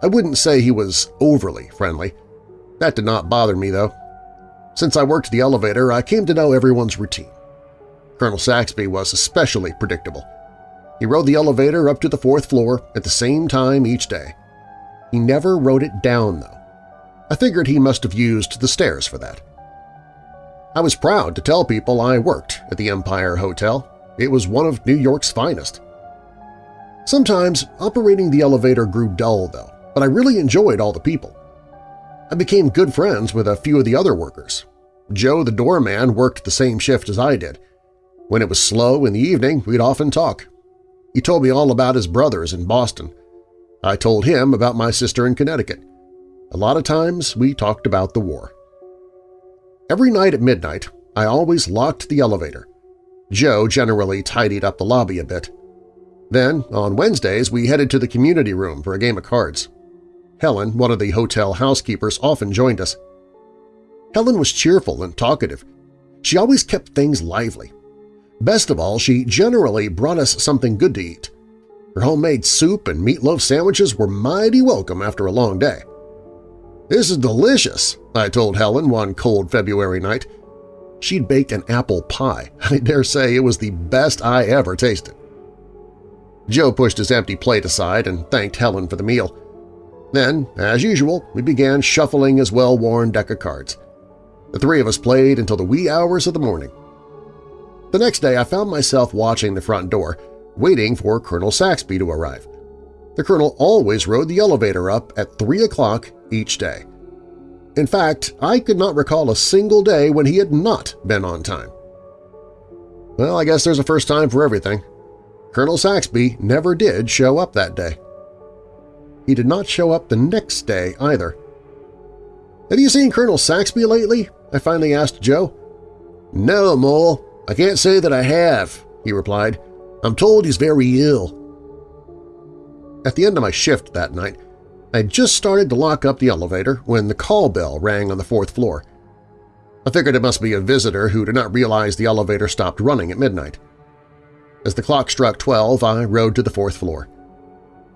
I wouldn't say he was overly friendly. That did not bother me, though. Since I worked the elevator, I came to know everyone's routine. Colonel Saxby was especially predictable. He rode the elevator up to the fourth floor at the same time each day. He never wrote it down, though. I figured he must have used the stairs for that. I was proud to tell people I worked at the Empire Hotel. It was one of New York's finest. Sometimes operating the elevator grew dull, though, but I really enjoyed all the people. I became good friends with a few of the other workers. Joe the doorman worked the same shift as I did. When it was slow in the evening, we'd often talk. He told me all about his brothers in Boston. I told him about my sister in Connecticut. A lot of times we talked about the war. Every night at midnight, I always locked the elevator. Joe generally tidied up the lobby a bit. Then, on Wednesdays, we headed to the community room for a game of cards. Helen, one of the hotel housekeepers, often joined us. Helen was cheerful and talkative. She always kept things lively. Best of all, she generally brought us something good to eat. Her homemade soup and meatloaf sandwiches were mighty welcome after a long day. "'This is delicious,' I told Helen one cold February night. She'd baked an apple pie. *laughs* I dare say it was the best I ever tasted. Joe pushed his empty plate aside and thanked Helen for the meal. Then, as usual, we began shuffling his well-worn deck of cards. The three of us played until the wee hours of the morning. The next day I found myself watching the front door, waiting for Colonel Saxby to arrive. The Colonel always rode the elevator up at 3 o'clock each day. In fact, I could not recall a single day when he had not been on time. Well, I guess there's a first time for everything. Colonel Saxby never did show up that day. He did not show up the next day either. "'Have you seen Colonel Saxby lately?' I finally asked Joe. "'No, Mole. I can't say that I have,' he replied. "'I'm told he's very ill.' At the end of my shift that night, I had just started to lock up the elevator when the call bell rang on the fourth floor. I figured it must be a visitor who did not realize the elevator stopped running at midnight. As the clock struck 12, I rode to the fourth floor.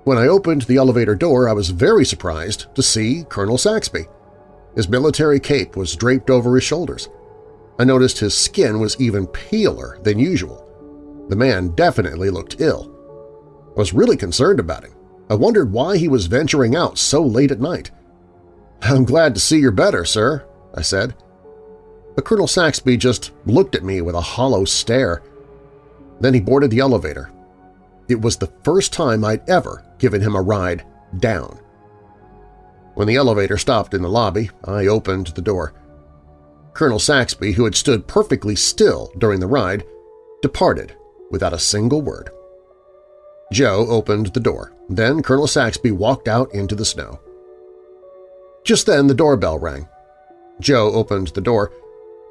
When I opened the elevator door, I was very surprised to see Colonel Saxby. His military cape was draped over his shoulders. I noticed his skin was even paler than usual. The man definitely looked ill. I was really concerned about him. I wondered why he was venturing out so late at night. "'I'm glad to see you're better, sir,' I said. But Colonel Saxby just looked at me with a hollow stare. Then he boarded the elevator. It was the first time I'd ever given him a ride down. When the elevator stopped in the lobby, I opened the door. Colonel Saxby, who had stood perfectly still during the ride, departed without a single word. Joe opened the door. Then Colonel Saxby walked out into the snow. Just then the doorbell rang. Joe opened the door.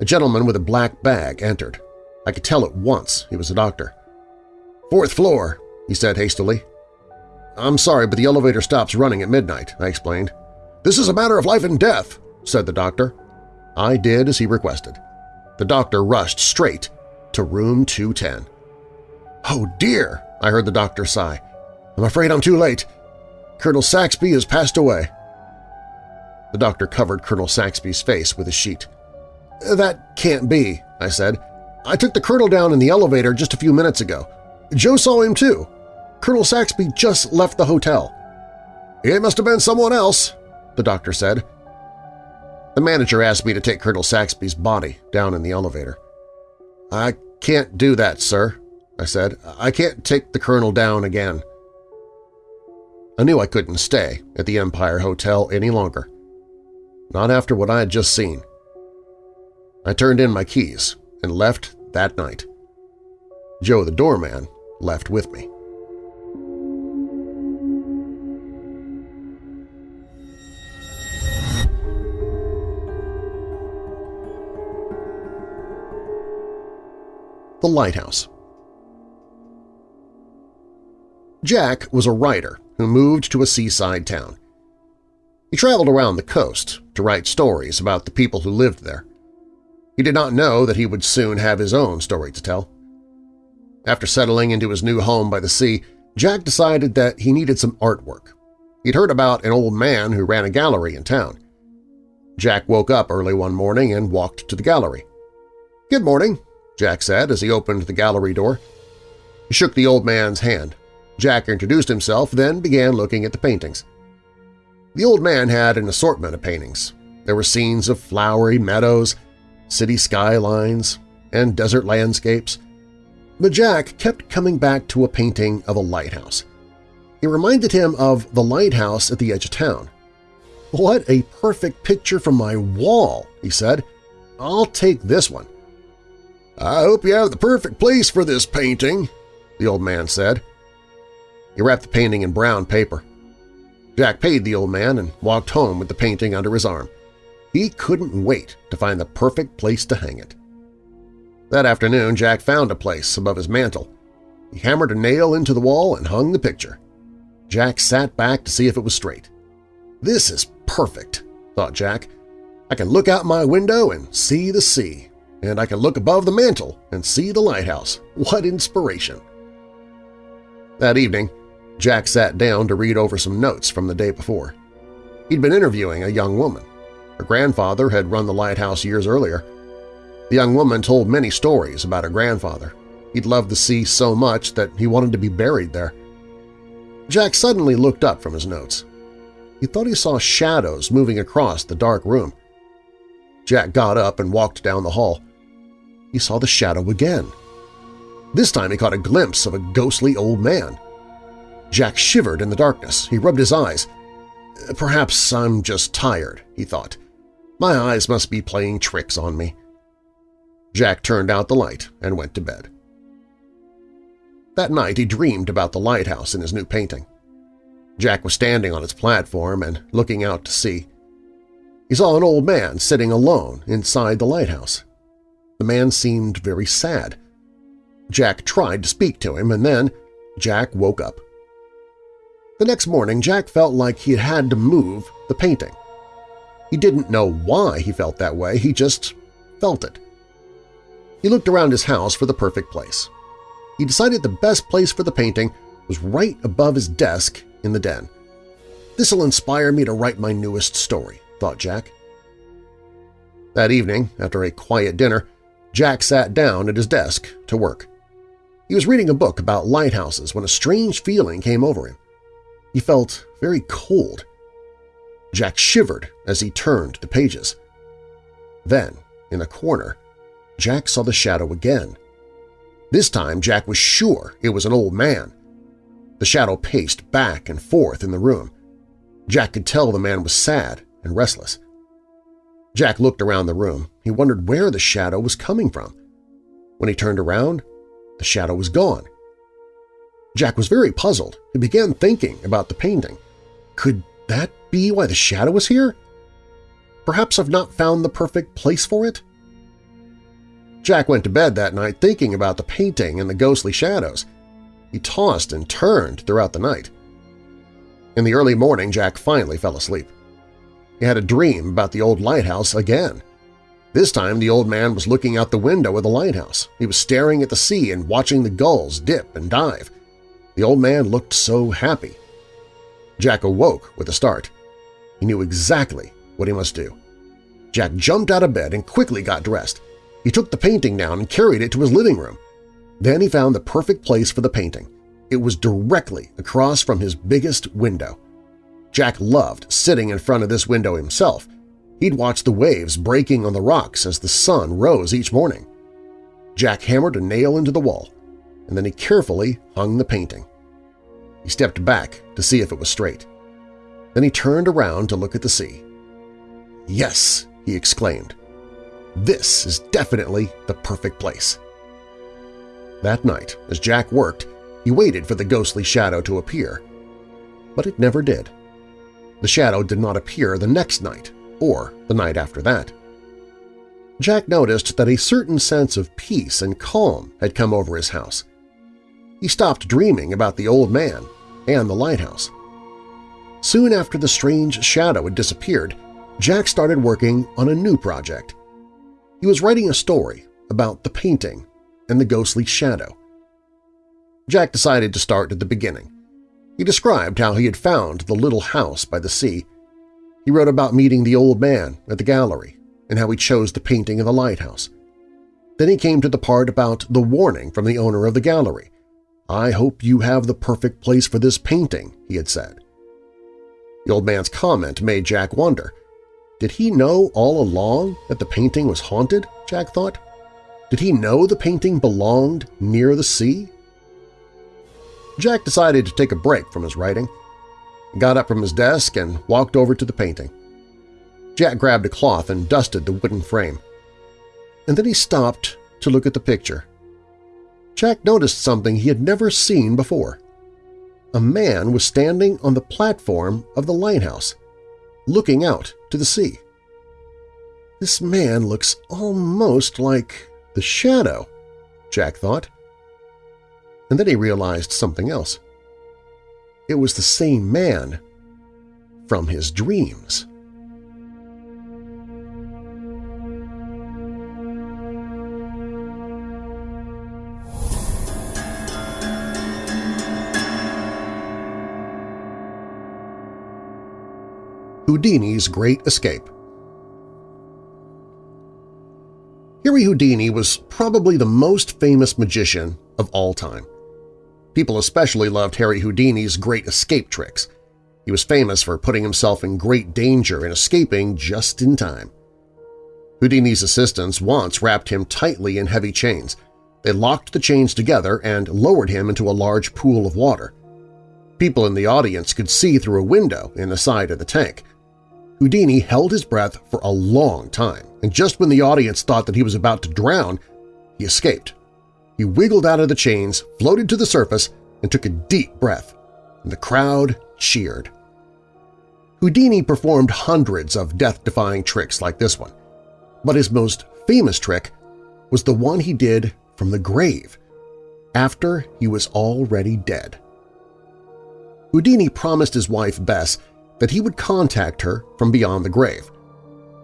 A gentleman with a black bag entered. I could tell at once he was a doctor. "'Fourth floor,' he said hastily. I'm sorry, but the elevator stops running at midnight, I explained. This is a matter of life and death, said the doctor. I did as he requested. The doctor rushed straight to room 210. Oh dear, I heard the doctor sigh. I'm afraid I'm too late. Colonel Saxby has passed away. The doctor covered Colonel Saxby's face with a sheet. That can't be, I said. I took the colonel down in the elevator just a few minutes ago. Joe saw him too. Colonel Saxby just left the hotel. It must have been someone else, the doctor said. The manager asked me to take Colonel Saxby's body down in the elevator. I can't do that, sir, I said. I can't take the colonel down again. I knew I couldn't stay at the Empire Hotel any longer. Not after what I had just seen. I turned in my keys and left that night. Joe the doorman left with me. The Lighthouse Jack was a writer who moved to a seaside town. He traveled around the coast to write stories about the people who lived there. He did not know that he would soon have his own story to tell. After settling into his new home by the sea, Jack decided that he needed some artwork. He'd heard about an old man who ran a gallery in town. Jack woke up early one morning and walked to the gallery. "'Good morning,' Jack said as he opened the gallery door. He shook the old man's hand. Jack introduced himself, then began looking at the paintings. The old man had an assortment of paintings. There were scenes of flowery meadows, city skylines, and desert landscapes. But Jack kept coming back to a painting of a lighthouse. It reminded him of the lighthouse at the edge of town. "'What a perfect picture from my wall!' he said. "'I'll take this one.' "'I hope you have the perfect place for this painting,' the old man said. He wrapped the painting in brown paper. Jack paid the old man and walked home with the painting under his arm. He couldn't wait to find the perfect place to hang it. That afternoon, Jack found a place above his mantel. He hammered a nail into the wall and hung the picture. Jack sat back to see if it was straight. This is perfect, thought Jack. I can look out my window and see the sea, and I can look above the mantel and see the lighthouse. What inspiration! That evening, Jack sat down to read over some notes from the day before. He'd been interviewing a young woman. Her grandfather had run the lighthouse years earlier. The young woman told many stories about her grandfather. He'd loved the sea so much that he wanted to be buried there. Jack suddenly looked up from his notes. He thought he saw shadows moving across the dark room. Jack got up and walked down the hall. He saw the shadow again. This time he caught a glimpse of a ghostly old man. Jack shivered in the darkness. He rubbed his eyes. Perhaps I'm just tired, he thought. My eyes must be playing tricks on me. Jack turned out the light and went to bed. That night he dreamed about the lighthouse in his new painting. Jack was standing on its platform and looking out to sea. He saw an old man sitting alone inside the lighthouse. The man seemed very sad. Jack tried to speak to him, and then Jack woke up. The next morning, Jack felt like he had to move the painting. He didn't know why he felt that way, he just felt it. He looked around his house for the perfect place. He decided the best place for the painting was right above his desk in the den. This'll inspire me to write my newest story, thought Jack. That evening, after a quiet dinner, Jack sat down at his desk to work. He was reading a book about lighthouses when a strange feeling came over him. He felt very cold. Jack shivered as he turned the pages. Then, in a corner, Jack saw the shadow again. This time Jack was sure it was an old man. The shadow paced back and forth in the room. Jack could tell the man was sad and restless. Jack looked around the room. He wondered where the shadow was coming from. When he turned around, the shadow was gone. Jack was very puzzled and began thinking about the painting. Could that be why the shadow was here? Perhaps I've not found the perfect place for it? Jack went to bed that night thinking about the painting and the ghostly shadows. He tossed and turned throughout the night. In the early morning, Jack finally fell asleep. he had a dream about the old lighthouse again. This time the old man was looking out the window of the lighthouse. He was staring at the sea and watching the gulls dip and dive. The old man looked so happy. Jack awoke with a start. He knew exactly what he must do. Jack jumped out of bed and quickly got dressed. He took the painting down and carried it to his living room. Then he found the perfect place for the painting. It was directly across from his biggest window. Jack loved sitting in front of this window himself. He'd watch the waves breaking on the rocks as the sun rose each morning. Jack hammered a nail into the wall, and then he carefully hung the painting. He stepped back to see if it was straight. Then he turned around to look at the sea. Yes, he exclaimed. This is definitely the perfect place. That night, as Jack worked, he waited for the ghostly shadow to appear. But it never did. The shadow did not appear the next night or the night after that. Jack noticed that a certain sense of peace and calm had come over his house. He stopped dreaming about the old man and the lighthouse. Soon after the strange shadow had disappeared, Jack started working on a new project. He was writing a story about the painting and the ghostly shadow. Jack decided to start at the beginning. He described how he had found the little house by the sea. He wrote about meeting the old man at the gallery and how he chose the painting of the lighthouse. Then he came to the part about the warning from the owner of the gallery. I hope you have the perfect place for this painting, he had said. The old man's comment made Jack wonder. Did he know all along that the painting was haunted, Jack thought? Did he know the painting belonged near the sea? Jack decided to take a break from his writing, got up from his desk and walked over to the painting. Jack grabbed a cloth and dusted the wooden frame. And then he stopped to look at the picture. Jack noticed something he had never seen before. A man was standing on the platform of the lighthouse, looking out to the sea. This man looks almost like the shadow, Jack thought. And then he realized something else. It was the same man from his dreams. Houdini's Great Escape Harry Houdini was probably the most famous magician of all time. People especially loved Harry Houdini's great escape tricks. He was famous for putting himself in great danger and escaping just in time. Houdini's assistants once wrapped him tightly in heavy chains. They locked the chains together and lowered him into a large pool of water. People in the audience could see through a window in the side of the tank. Houdini held his breath for a long time, and just when the audience thought that he was about to drown, he escaped. He wiggled out of the chains, floated to the surface, and took a deep breath, and the crowd cheered. Houdini performed hundreds of death-defying tricks like this one, but his most famous trick was the one he did from the grave, after he was already dead. Houdini promised his wife Bess that he would contact her from beyond the grave.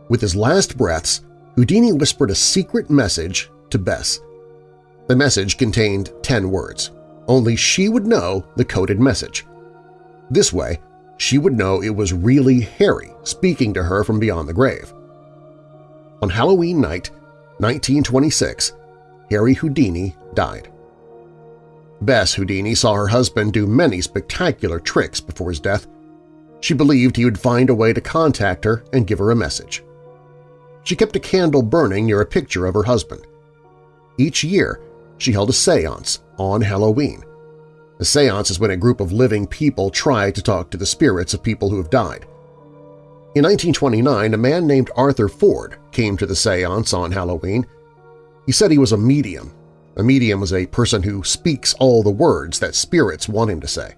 With his last breaths, Houdini whispered a secret message to Bess. The message contained 10 words. Only she would know the coded message. This way, she would know it was really Harry speaking to her from beyond the grave. On Halloween night, 1926, Harry Houdini died. Bess Houdini saw her husband do many spectacular tricks before his death. She believed he would find a way to contact her and give her a message. She kept a candle burning near a picture of her husband. Each year, she held a seance on Halloween. A seance is when a group of living people try to talk to the spirits of people who have died. In 1929, a man named Arthur Ford came to the seance on Halloween. He said he was a medium. A medium is a person who speaks all the words that spirits want him to say.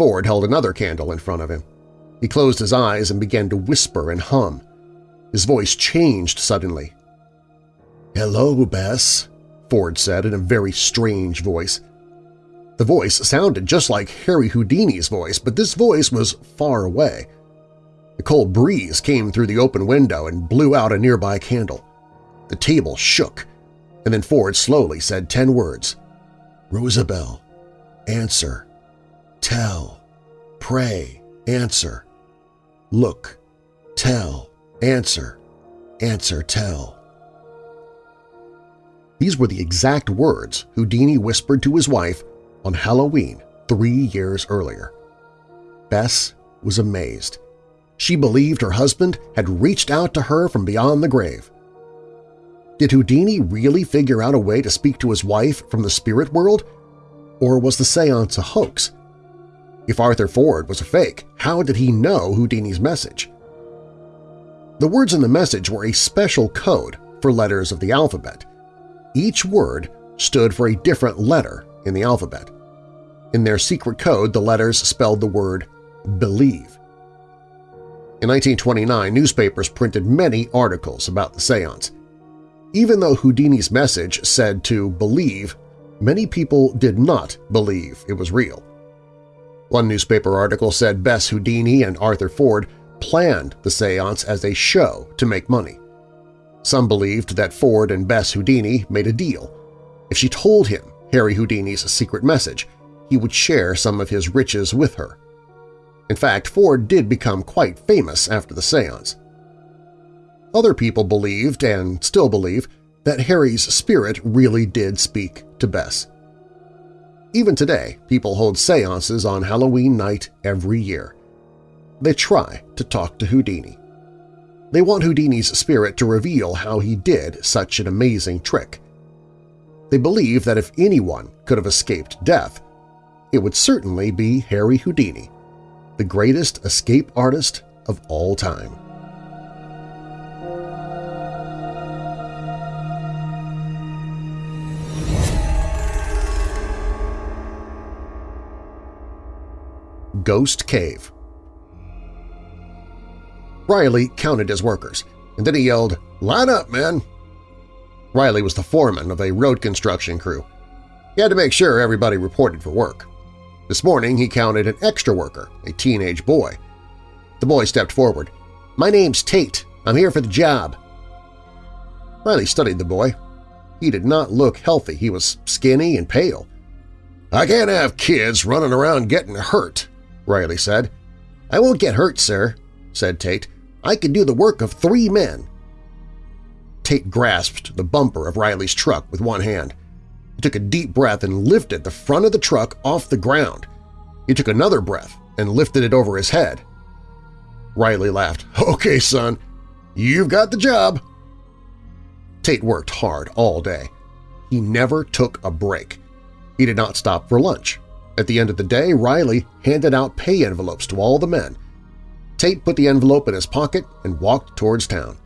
Ford held another candle in front of him. He closed his eyes and began to whisper and hum. His voice changed suddenly. "'Hello, Bess,' Ford said in a very strange voice. The voice sounded just like Harry Houdini's voice, but this voice was far away. A cold breeze came through the open window and blew out a nearby candle. The table shook, and then Ford slowly said ten words. Rosabelle, answer, tell, pray, answer, look, tell, answer, answer, tell. These were the exact words Houdini whispered to his wife on Halloween three years earlier. Bess was amazed. She believed her husband had reached out to her from beyond the grave. Did Houdini really figure out a way to speak to his wife from the spirit world? Or was the seance a hoax? If Arthur Ford was a fake, how did he know Houdini's message? The words in the message were a special code for letters of the alphabet. Each word stood for a different letter in the alphabet. In their secret code, the letters spelled the word believe. In 1929, newspapers printed many articles about the seance. Even though Houdini's message said to believe, many people did not believe it was real. One newspaper article said Bess Houdini and Arthur Ford planned the seance as a show to make money. Some believed that Ford and Bess Houdini made a deal. If she told him Harry Houdini's secret message, he would share some of his riches with her. In fact, Ford did become quite famous after the seance. Other people believed, and still believe, that Harry's spirit really did speak to Bess. Even today, people hold seances on Halloween night every year. They try to talk to Houdini. They want Houdini's spirit to reveal how he did such an amazing trick. They believe that if anyone could have escaped death, it would certainly be Harry Houdini, the greatest escape artist of all time. Ghost Cave Riley counted his workers, and then he yelled, "'Line up, men!' Riley was the foreman of a road construction crew. He had to make sure everybody reported for work. This morning he counted an extra worker, a teenage boy. The boy stepped forward. "'My name's Tate. I'm here for the job.' Riley studied the boy. He did not look healthy. He was skinny and pale. "'I can't have kids running around getting hurt,' Riley said. "'I won't get hurt, sir,' said Tate. "'I can do the work of three men.' Tate grasped the bumper of Riley's truck with one hand. He took a deep breath and lifted the front of the truck off the ground. He took another breath and lifted it over his head. Riley laughed. *laughs* "'Okay, son, you've got the job.' Tate worked hard all day. He never took a break. He did not stop for lunch. At the end of the day, Riley handed out pay envelopes to all the men. Tate put the envelope in his pocket and walked towards town.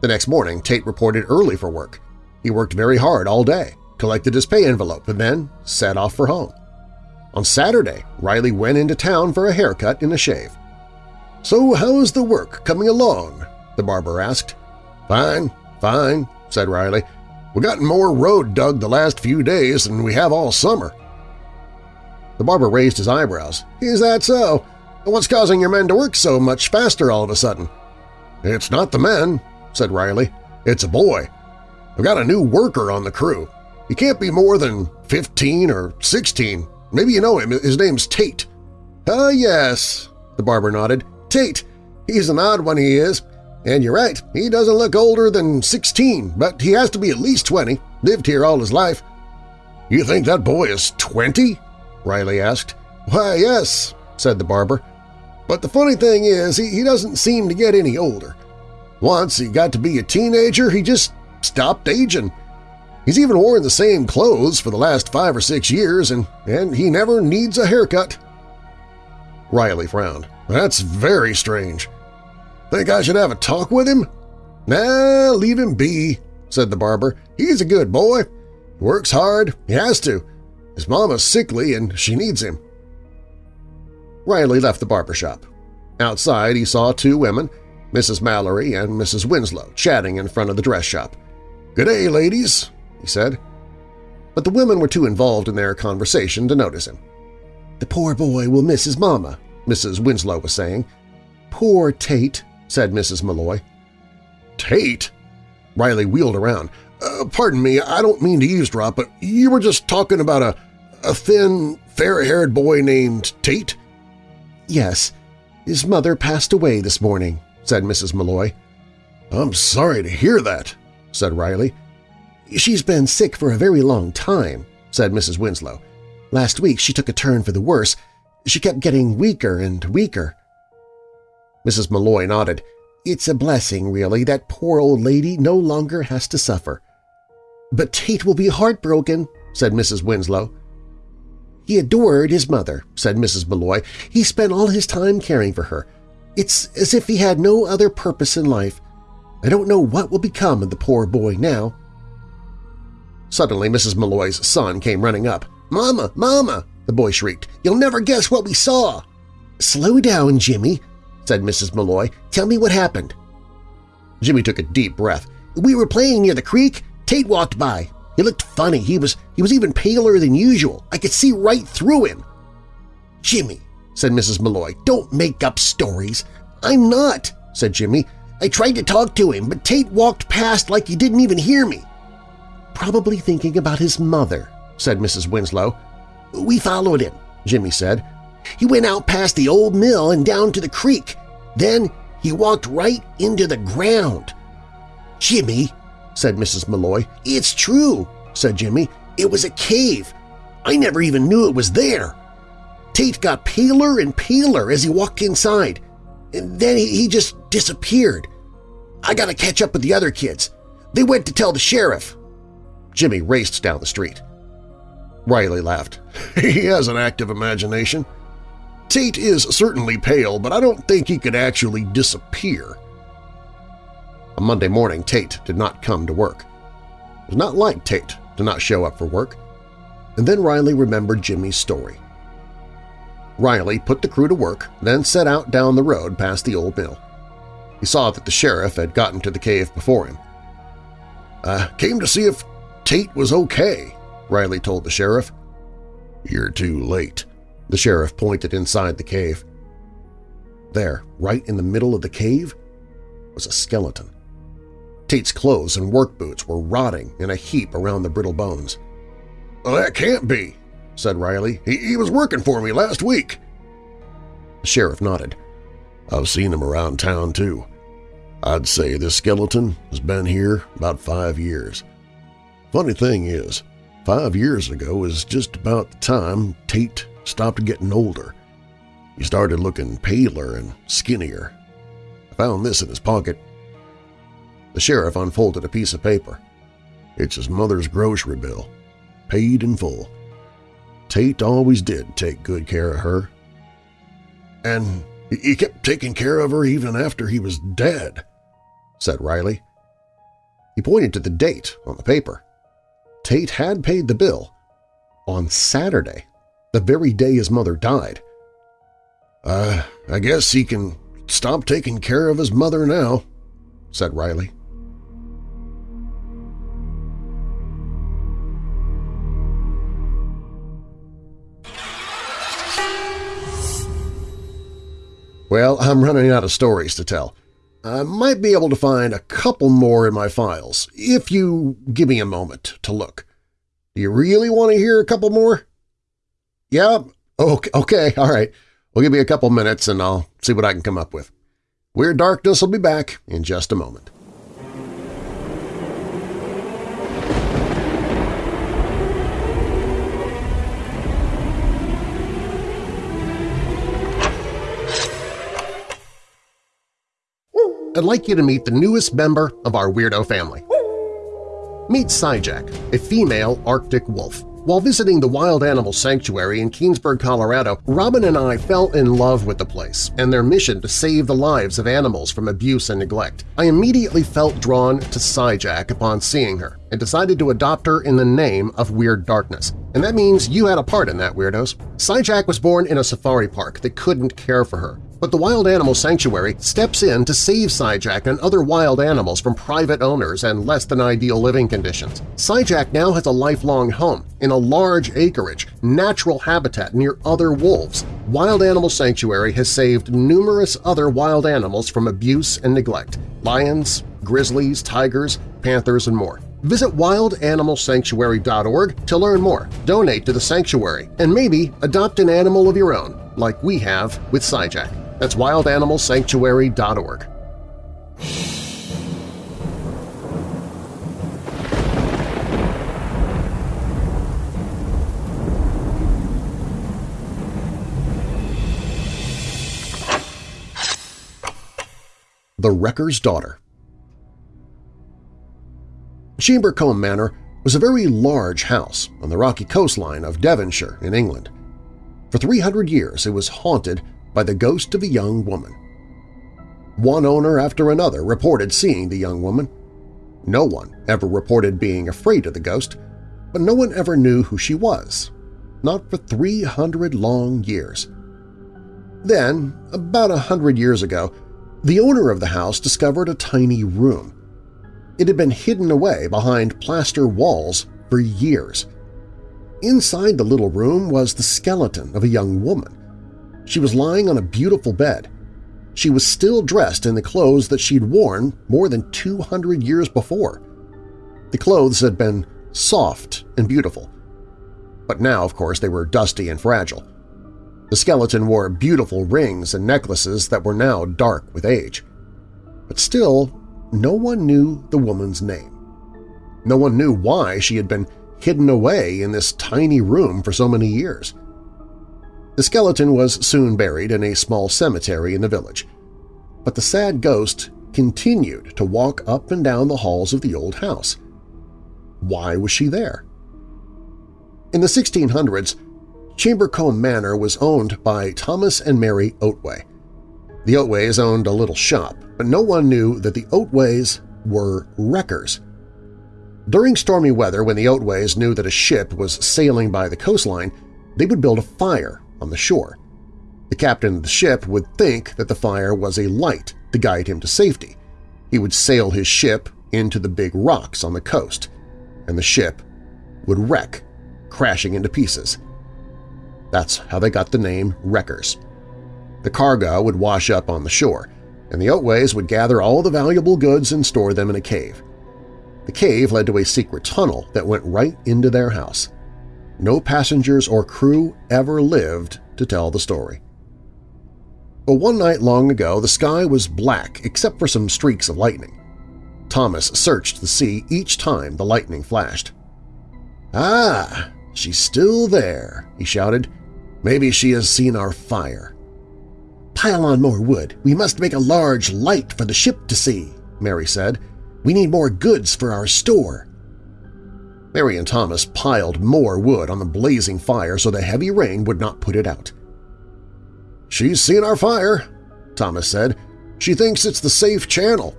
The next morning, Tate reported early for work. He worked very hard all day collected his pay envelope, and then set off for home. On Saturday, Riley went into town for a haircut and a shave. "'So how's the work coming along?' the barber asked. "'Fine, fine,' said Riley. "We've gotten more road dug the last few days than we have all summer.' The barber raised his eyebrows. "'Is that so? What's causing your men to work so much faster all of a sudden?' "'It's not the men,' said Riley. "'It's a boy. I've got a new worker on the crew. He can't be more than 15 or 16. Maybe you know him. His name's Tate. Ah, yes, the barber nodded. Tate. He's an odd one, he is. And you're right, he doesn't look older than 16, but he has to be at least 20. Lived here all his life. You think that boy is 20? Riley asked. Why, yes, said the barber. But the funny thing is, he, he doesn't seem to get any older. Once he got to be a teenager, he just stopped aging. He's even worn the same clothes for the last five or six years, and, and he never needs a haircut. Riley frowned. That's very strange. Think I should have a talk with him? Nah, leave him be, said the barber. He's a good boy. Works hard. He has to. His mama's sickly and she needs him. Riley left the barber shop. Outside he saw two women, Mrs. Mallory and Mrs. Winslow, chatting in front of the dress shop. "'Good day, ladies,' he said. But the women were too involved in their conversation to notice him. The poor boy will miss his mama, Mrs. Winslow was saying. Poor Tate, said Mrs. Malloy. Tate? Riley wheeled around. Uh, pardon me, I don't mean to eavesdrop, but you were just talking about a, a thin, fair-haired boy named Tate? Yes. His mother passed away this morning, said Mrs. Malloy. I'm sorry to hear that, said Riley. She's been sick for a very long time, said Mrs. Winslow. Last week she took a turn for the worse. She kept getting weaker and weaker. Mrs. Malloy nodded. It's a blessing, really, that poor old lady no longer has to suffer. But Tate will be heartbroken, said Mrs. Winslow. He adored his mother, said Mrs. Malloy. He spent all his time caring for her. It's as if he had no other purpose in life. I don't know what will become of the poor boy now. Suddenly Mrs. Malloy's son came running up. "'Mama! Mama!' the boy shrieked. "'You'll never guess what we saw!' "'Slow down, Jimmy,' said Mrs. Malloy. "'Tell me what happened.' Jimmy took a deep breath. "'We were playing near the creek. Tate walked by. He looked funny. He was, he was even paler than usual. I could see right through him.' "'Jimmy,' said Mrs. Malloy, "'don't make up stories.' "'I'm not,' said Jimmy. "'I tried to talk to him, but Tate walked past like he didn't even hear me.' "'Probably thinking about his mother,' said Mrs. Winslow. "'We followed him,' Jimmy said. "'He went out past the old mill and down to the creek. Then he walked right into the ground.' "'Jimmy,' said Mrs. Malloy. "'It's true,' said Jimmy. "'It was a cave. I never even knew it was there. Tate got paler and paler as he walked inside. And then he just disappeared. I gotta catch up with the other kids. They went to tell the sheriff. Jimmy raced down the street. Riley laughed. *laughs* He has an active imagination. Tate is certainly pale, but I don't think he could actually disappear. On Monday morning, Tate did not come to work. It was not like Tate to not show up for work. And then Riley remembered Jimmy's story. Riley put the crew to work, then set out down the road past the old mill. He saw that the sheriff had gotten to the cave before him. I came to see if Tate was okay, Riley told the sheriff. You're too late. The sheriff pointed inside the cave. There, right in the middle of the cave, was a skeleton. Tate's clothes and work boots were rotting in a heap around the brittle bones. Well, that can't be, said Riley. He, he was working for me last week. The sheriff nodded. I've seen him around town, too. I'd say this skeleton has been here about five years. Funny thing is, five years ago is just about the time Tate stopped getting older. He started looking paler and skinnier. I found this in his pocket. The sheriff unfolded a piece of paper. It's his mother's grocery bill, paid in full. Tate always did take good care of her. And he kept taking care of her even after he was dead, said Riley. He pointed to the date on the paper. Tate had paid the bill on Saturday, the very day his mother died. Uh, I guess he can stop taking care of his mother now, said Riley. Well, I'm running out of stories to tell. I might be able to find a couple more in my files, if you give me a moment to look. Do you really want to hear a couple more? Yeah? Okay, okay, *laughs* all right. Well, give me a couple minutes and I'll see what I can come up with. Weird Darkness will be back in just a moment. I'd like you to meet the newest member of our weirdo family. Meet Syjack, a female Arctic wolf. While visiting the Wild Animal Sanctuary in Keenesburg, Colorado, Robin and I fell in love with the place and their mission to save the lives of animals from abuse and neglect. I immediately felt drawn to Syjack upon seeing her and decided to adopt her in the name of Weird Darkness. And that means you had a part in that, Weirdos. Syjack was born in a safari park that couldn't care for her. But the Wild Animal Sanctuary steps in to save Sijack and other wild animals from private owners and less-than-ideal living conditions. Sijack now has a lifelong home in a large acreage, natural habitat near other wolves. Wild Animal Sanctuary has saved numerous other wild animals from abuse and neglect – lions, grizzlies, tigers, panthers, and more. Visit wildanimalsanctuary.org to learn more, donate to the sanctuary, and maybe adopt an animal of your own, like we have with Sijack. That's wildanimalsanctuary.org. The Wrecker's Daughter Chambercombe Manor was a very large house on the rocky coastline of Devonshire in England. For 300 years it was haunted by the ghost of a young woman. One owner after another reported seeing the young woman. No one ever reported being afraid of the ghost, but no one ever knew who she was, not for 300 long years. Then, about a hundred years ago, the owner of the house discovered a tiny room. It had been hidden away behind plaster walls for years. Inside the little room was the skeleton of a young woman. She was lying on a beautiful bed. She was still dressed in the clothes that she'd worn more than 200 years before. The clothes had been soft and beautiful. But now, of course, they were dusty and fragile. The skeleton wore beautiful rings and necklaces that were now dark with age. But still, no one knew the woman's name. No one knew why she had been hidden away in this tiny room for so many years. The skeleton was soon buried in a small cemetery in the village, but the sad ghost continued to walk up and down the halls of the old house. Why was she there? In the 1600s, Chambercombe Manor was owned by Thomas and Mary Otway. The Otways owned a little shop, but no one knew that the Otways were wreckers. During stormy weather, when the Otways knew that a ship was sailing by the coastline, they would build a fire on the shore. The captain of the ship would think that the fire was a light to guide him to safety. He would sail his ship into the big rocks on the coast, and the ship would wreck, crashing into pieces. That's how they got the name Wreckers. The cargo would wash up on the shore, and the Otways would gather all the valuable goods and store them in a cave. The cave led to a secret tunnel that went right into their house. No passengers or crew ever lived to tell the story. But one night long ago, the sky was black except for some streaks of lightning. Thomas searched the sea each time the lightning flashed. "'Ah, she's still there,' he shouted. "'Maybe she has seen our fire.' "'Pile on more wood. We must make a large light for the ship to see,' Mary said. "'We need more goods for our store.' Mary and Thomas piled more wood on the blazing fire so the heavy rain would not put it out. "'She's seen our fire,' Thomas said. "'She thinks it's the safe channel.'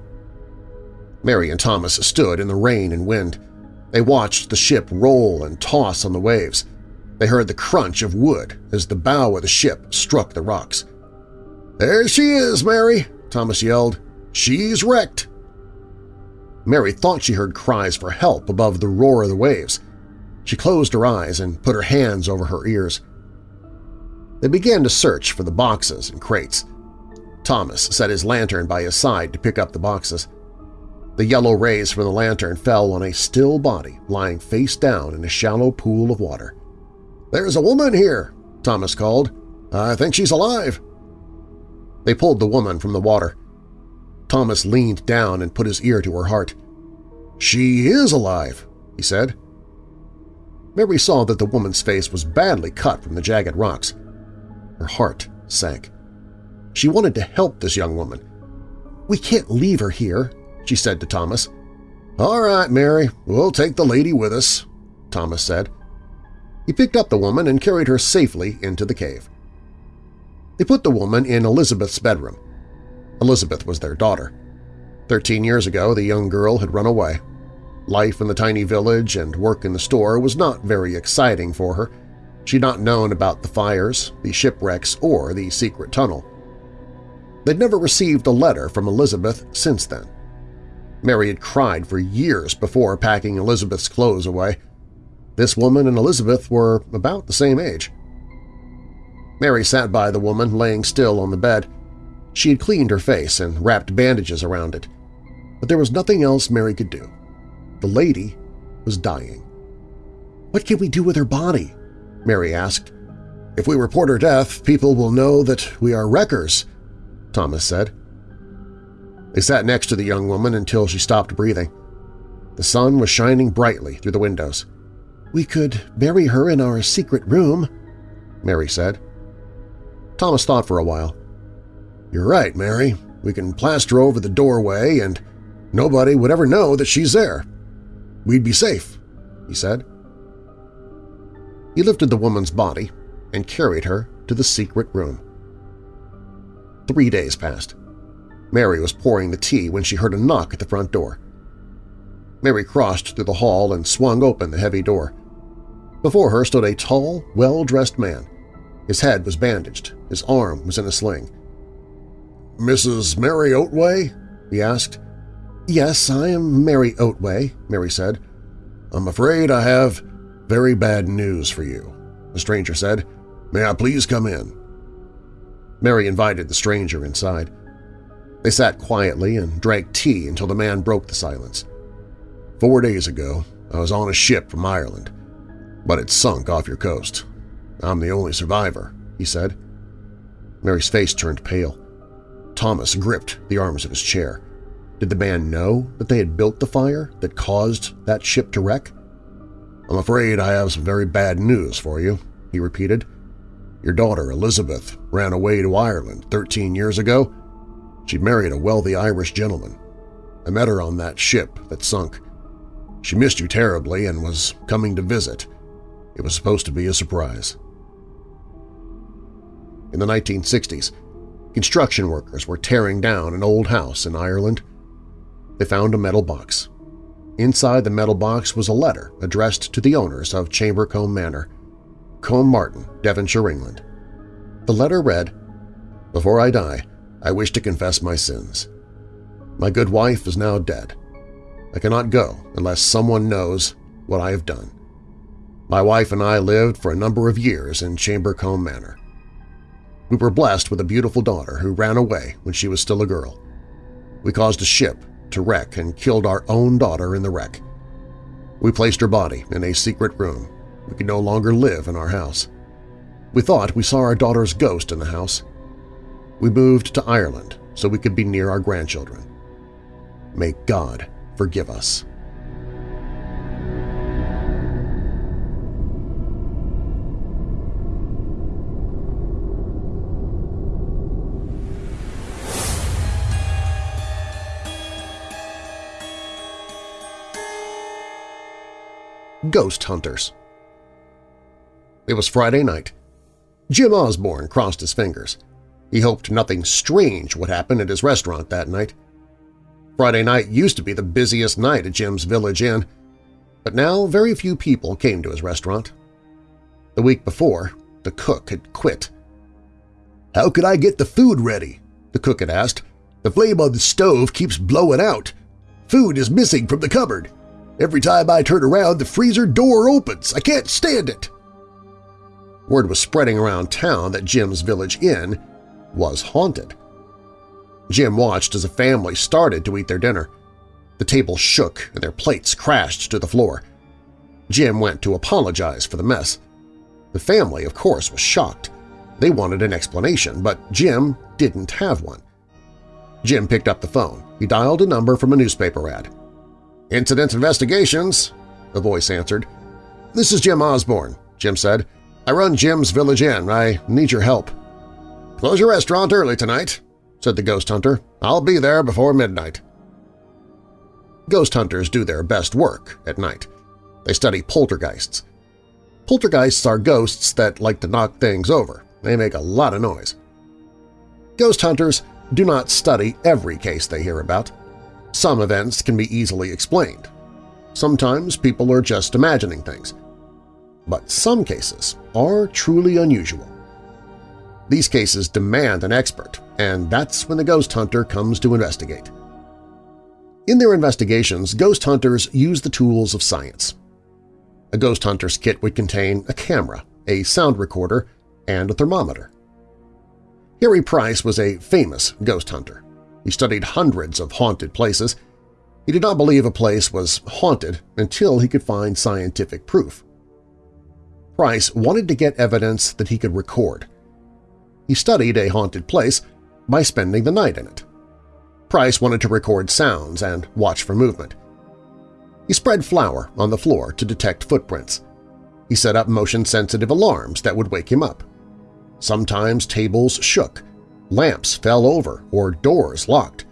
Mary and Thomas stood in the rain and wind. They watched the ship roll and toss on the waves. They heard the crunch of wood as the bow of the ship struck the rocks. "'There she is, Mary!' Thomas yelled. "'She's wrecked!' Mary thought she heard cries for help above the roar of the waves. She closed her eyes and put her hands over her ears. They began to search for the boxes and crates. Thomas set his lantern by his side to pick up the boxes. The yellow rays from the lantern fell on a still body lying face down in a shallow pool of water. "'There's a woman here!' Thomas called. "'I think she's alive!' They pulled the woman from the water. Thomas leaned down and put his ear to her heart. "'She is alive,' he said. Mary saw that the woman's face was badly cut from the jagged rocks. Her heart sank. She wanted to help this young woman. "'We can't leave her here,' she said to Thomas. "'All right, Mary, we'll take the lady with us,' Thomas said. He picked up the woman and carried her safely into the cave. They put the woman in Elizabeth's bedroom. Elizabeth was their daughter. Thirteen years ago, the young girl had run away. Life in the tiny village and work in the store was not very exciting for her. She'd not known about the fires, the shipwrecks, or the secret tunnel. They'd never received a letter from Elizabeth since then. Mary had cried for years before packing Elizabeth's clothes away. This woman and Elizabeth were about the same age. Mary sat by the woman laying still on the bed. She had cleaned her face and wrapped bandages around it. But there was nothing else Mary could do. The lady was dying. What can we do with her body? Mary asked. If we report her death, people will know that we are wreckers, Thomas said. They sat next to the young woman until she stopped breathing. The sun was shining brightly through the windows. We could bury her in our secret room, Mary said. Thomas thought for a while. You're right, Mary. We can plaster over the doorway and nobody would ever know that she's there. We'd be safe, he said. He lifted the woman's body and carried her to the secret room. Three days passed. Mary was pouring the tea when she heard a knock at the front door. Mary crossed through the hall and swung open the heavy door. Before her stood a tall, well-dressed man. His head was bandaged, his arm was in a sling. "'Mrs. Mary Otway?' he asked. "'Yes, I am Mary Otway,' Mary said. "'I'm afraid I have very bad news for you,' the stranger said. "'May I please come in?' Mary invited the stranger inside. They sat quietly and drank tea until the man broke the silence. Four days ago, I was on a ship from Ireland, but it sunk off your coast. I'm the only survivor, he said. Mary's face turned pale. Thomas gripped the arms of his chair. Did the man know that they had built the fire that caused that ship to wreck? I'm afraid I have some very bad news for you, he repeated. Your daughter, Elizabeth, ran away to Ireland 13 years ago She'd married a wealthy Irish gentleman. I met her on that ship that sunk. She missed you terribly and was coming to visit. It was supposed to be a surprise. In the 1960s, construction workers were tearing down an old house in Ireland. They found a metal box. Inside the metal box was a letter addressed to the owners of Chambercombe Manor, Combe Martin, Devonshire, England. The letter read, Before I die, I wish to confess my sins. My good wife is now dead. I cannot go unless someone knows what I have done. My wife and I lived for a number of years in Chambercombe Manor. We were blessed with a beautiful daughter who ran away when she was still a girl. We caused a ship to wreck and killed our own daughter in the wreck. We placed her body in a secret room. We could no longer live in our house. We thought we saw our daughter's ghost in the house, we moved to Ireland so we could be near our grandchildren. May God forgive us. Ghost Hunters It was Friday night. Jim Osborne crossed his fingers. He hoped nothing strange would happen at his restaurant that night. Friday night used to be the busiest night at Jim's Village Inn, but now very few people came to his restaurant. The week before, the cook had quit. "'How could I get the food ready?' the cook had asked. "'The flame on the stove keeps blowing out. Food is missing from the cupboard. Every time I turn around, the freezer door opens. I can't stand it.' Word was spreading around town that Jim's Village Inn was haunted. Jim watched as a family started to eat their dinner. The table shook and their plates crashed to the floor. Jim went to apologize for the mess. The family, of course, was shocked. They wanted an explanation, but Jim didn't have one. Jim picked up the phone. He dialed a number from a newspaper ad. "'Incident Investigations,' the voice answered. "'This is Jim Osborne,' Jim said. "'I run Jim's Village Inn. I need your help.' "'Close your restaurant early tonight,' said the ghost hunter. "'I'll be there before midnight.' Ghost hunters do their best work at night. They study poltergeists. Poltergeists are ghosts that like to knock things over. They make a lot of noise. Ghost hunters do not study every case they hear about. Some events can be easily explained. Sometimes people are just imagining things. But some cases are truly unusual. These cases demand an expert, and that's when the ghost hunter comes to investigate. In their investigations, ghost hunters use the tools of science. A ghost hunter's kit would contain a camera, a sound recorder, and a thermometer. Harry Price was a famous ghost hunter. He studied hundreds of haunted places. He did not believe a place was haunted until he could find scientific proof. Price wanted to get evidence that he could record. He studied a haunted place by spending the night in it. Price wanted to record sounds and watch for movement. He spread flour on the floor to detect footprints. He set up motion-sensitive alarms that would wake him up. Sometimes tables shook, lamps fell over, or doors locked.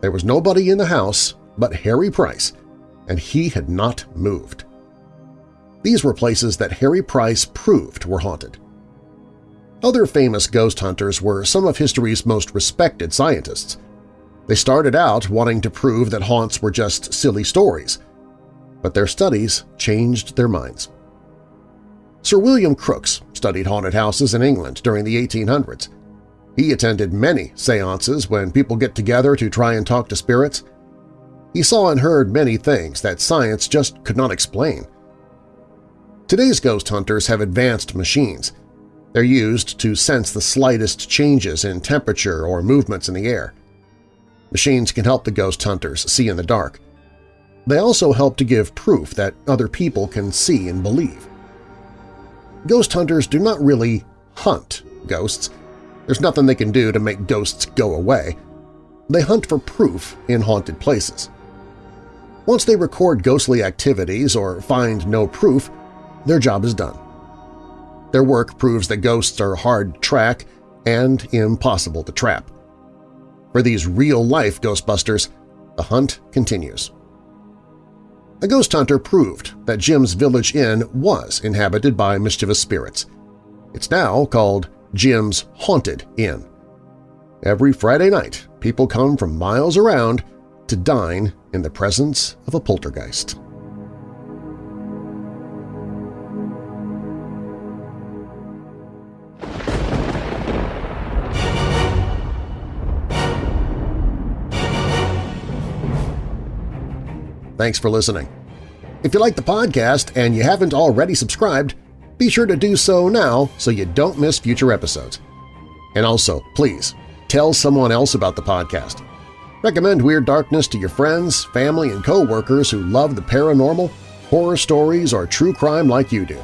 There was nobody in the house but Harry Price, and he had not moved. These were places that Harry Price proved were haunted. Other famous ghost hunters were some of history's most respected scientists. They started out wanting to prove that haunts were just silly stories, but their studies changed their minds. Sir William Crookes studied haunted houses in England during the 1800s. He attended many seances when people get together to try and talk to spirits. He saw and heard many things that science just could not explain. Today's ghost hunters have advanced machines. They're used to sense the slightest changes in temperature or movements in the air. Machines can help the ghost hunters see in the dark. They also help to give proof that other people can see and believe. Ghost hunters do not really hunt ghosts. There's nothing they can do to make ghosts go away. They hunt for proof in haunted places. Once they record ghostly activities or find no proof, their job is done. Their work proves that ghosts are hard to track and impossible to trap. For these real-life Ghostbusters, the hunt continues. A ghost hunter proved that Jim's Village Inn was inhabited by mischievous spirits. It's now called Jim's Haunted Inn. Every Friday night, people come from miles around to dine in the presence of a poltergeist. Thanks for listening. If you like the podcast and you haven't already subscribed, be sure to do so now so you don't miss future episodes. And also, please, tell someone else about the podcast. Recommend Weird Darkness to your friends, family, and co-workers who love the paranormal, horror stories, or true crime like you do.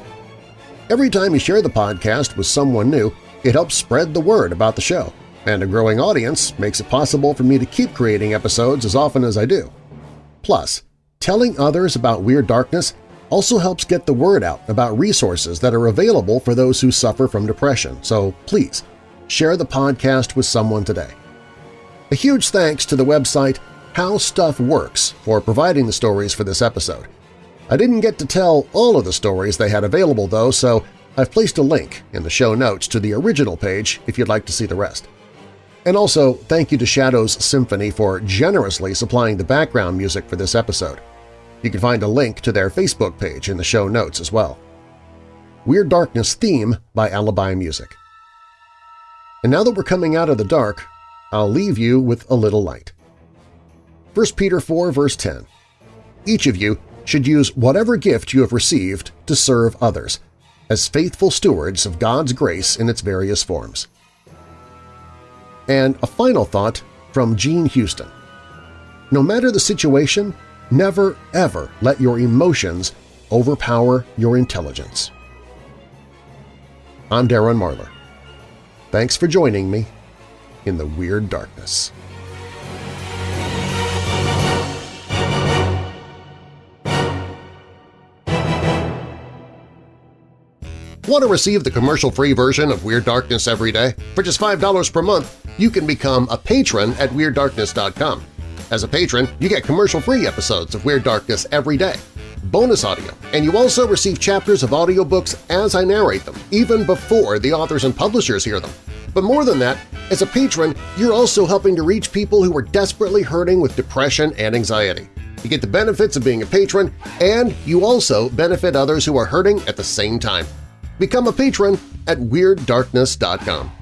Every time you share the podcast with someone new, it helps spread the word about the show, and a growing audience makes it possible for me to keep creating episodes as often as I do. Plus, Telling others about Weird Darkness also helps get the word out about resources that are available for those who suffer from depression, so please share the podcast with someone today. A huge thanks to the website How Stuff Works for providing the stories for this episode. I didn't get to tell all of the stories they had available, though, so I've placed a link in the show notes to the original page if you'd like to see the rest. And also, thank you to Shadows Symphony for generously supplying the background music for this episode. You can find a link to their Facebook page in the show notes as well. Weird Darkness theme by Alibi Music. And now that we're coming out of the dark, I'll leave you with a little light. 1 Peter 4 verse 10 Each of you should use whatever gift you have received to serve others, as faithful stewards of God's grace in its various forms. And a final thought from Jean Houston. No matter the situation, never ever let your emotions overpower your intelligence. I'm Darren Marlar. Thanks for joining me in the Weird Darkness. Want to receive the commercial-free version of Weird Darkness every day? For just $5 per month, you can become a patron at WeirdDarkness.com. As a patron, you get commercial-free episodes of Weird Darkness every day, bonus audio, and you also receive chapters of audiobooks as I narrate them, even before the authors and publishers hear them. But more than that, as a patron, you're also helping to reach people who are desperately hurting with depression and anxiety. You get the benefits of being a patron, and you also benefit others who are hurting at the same time. Become a patron at WeirdDarkness.com.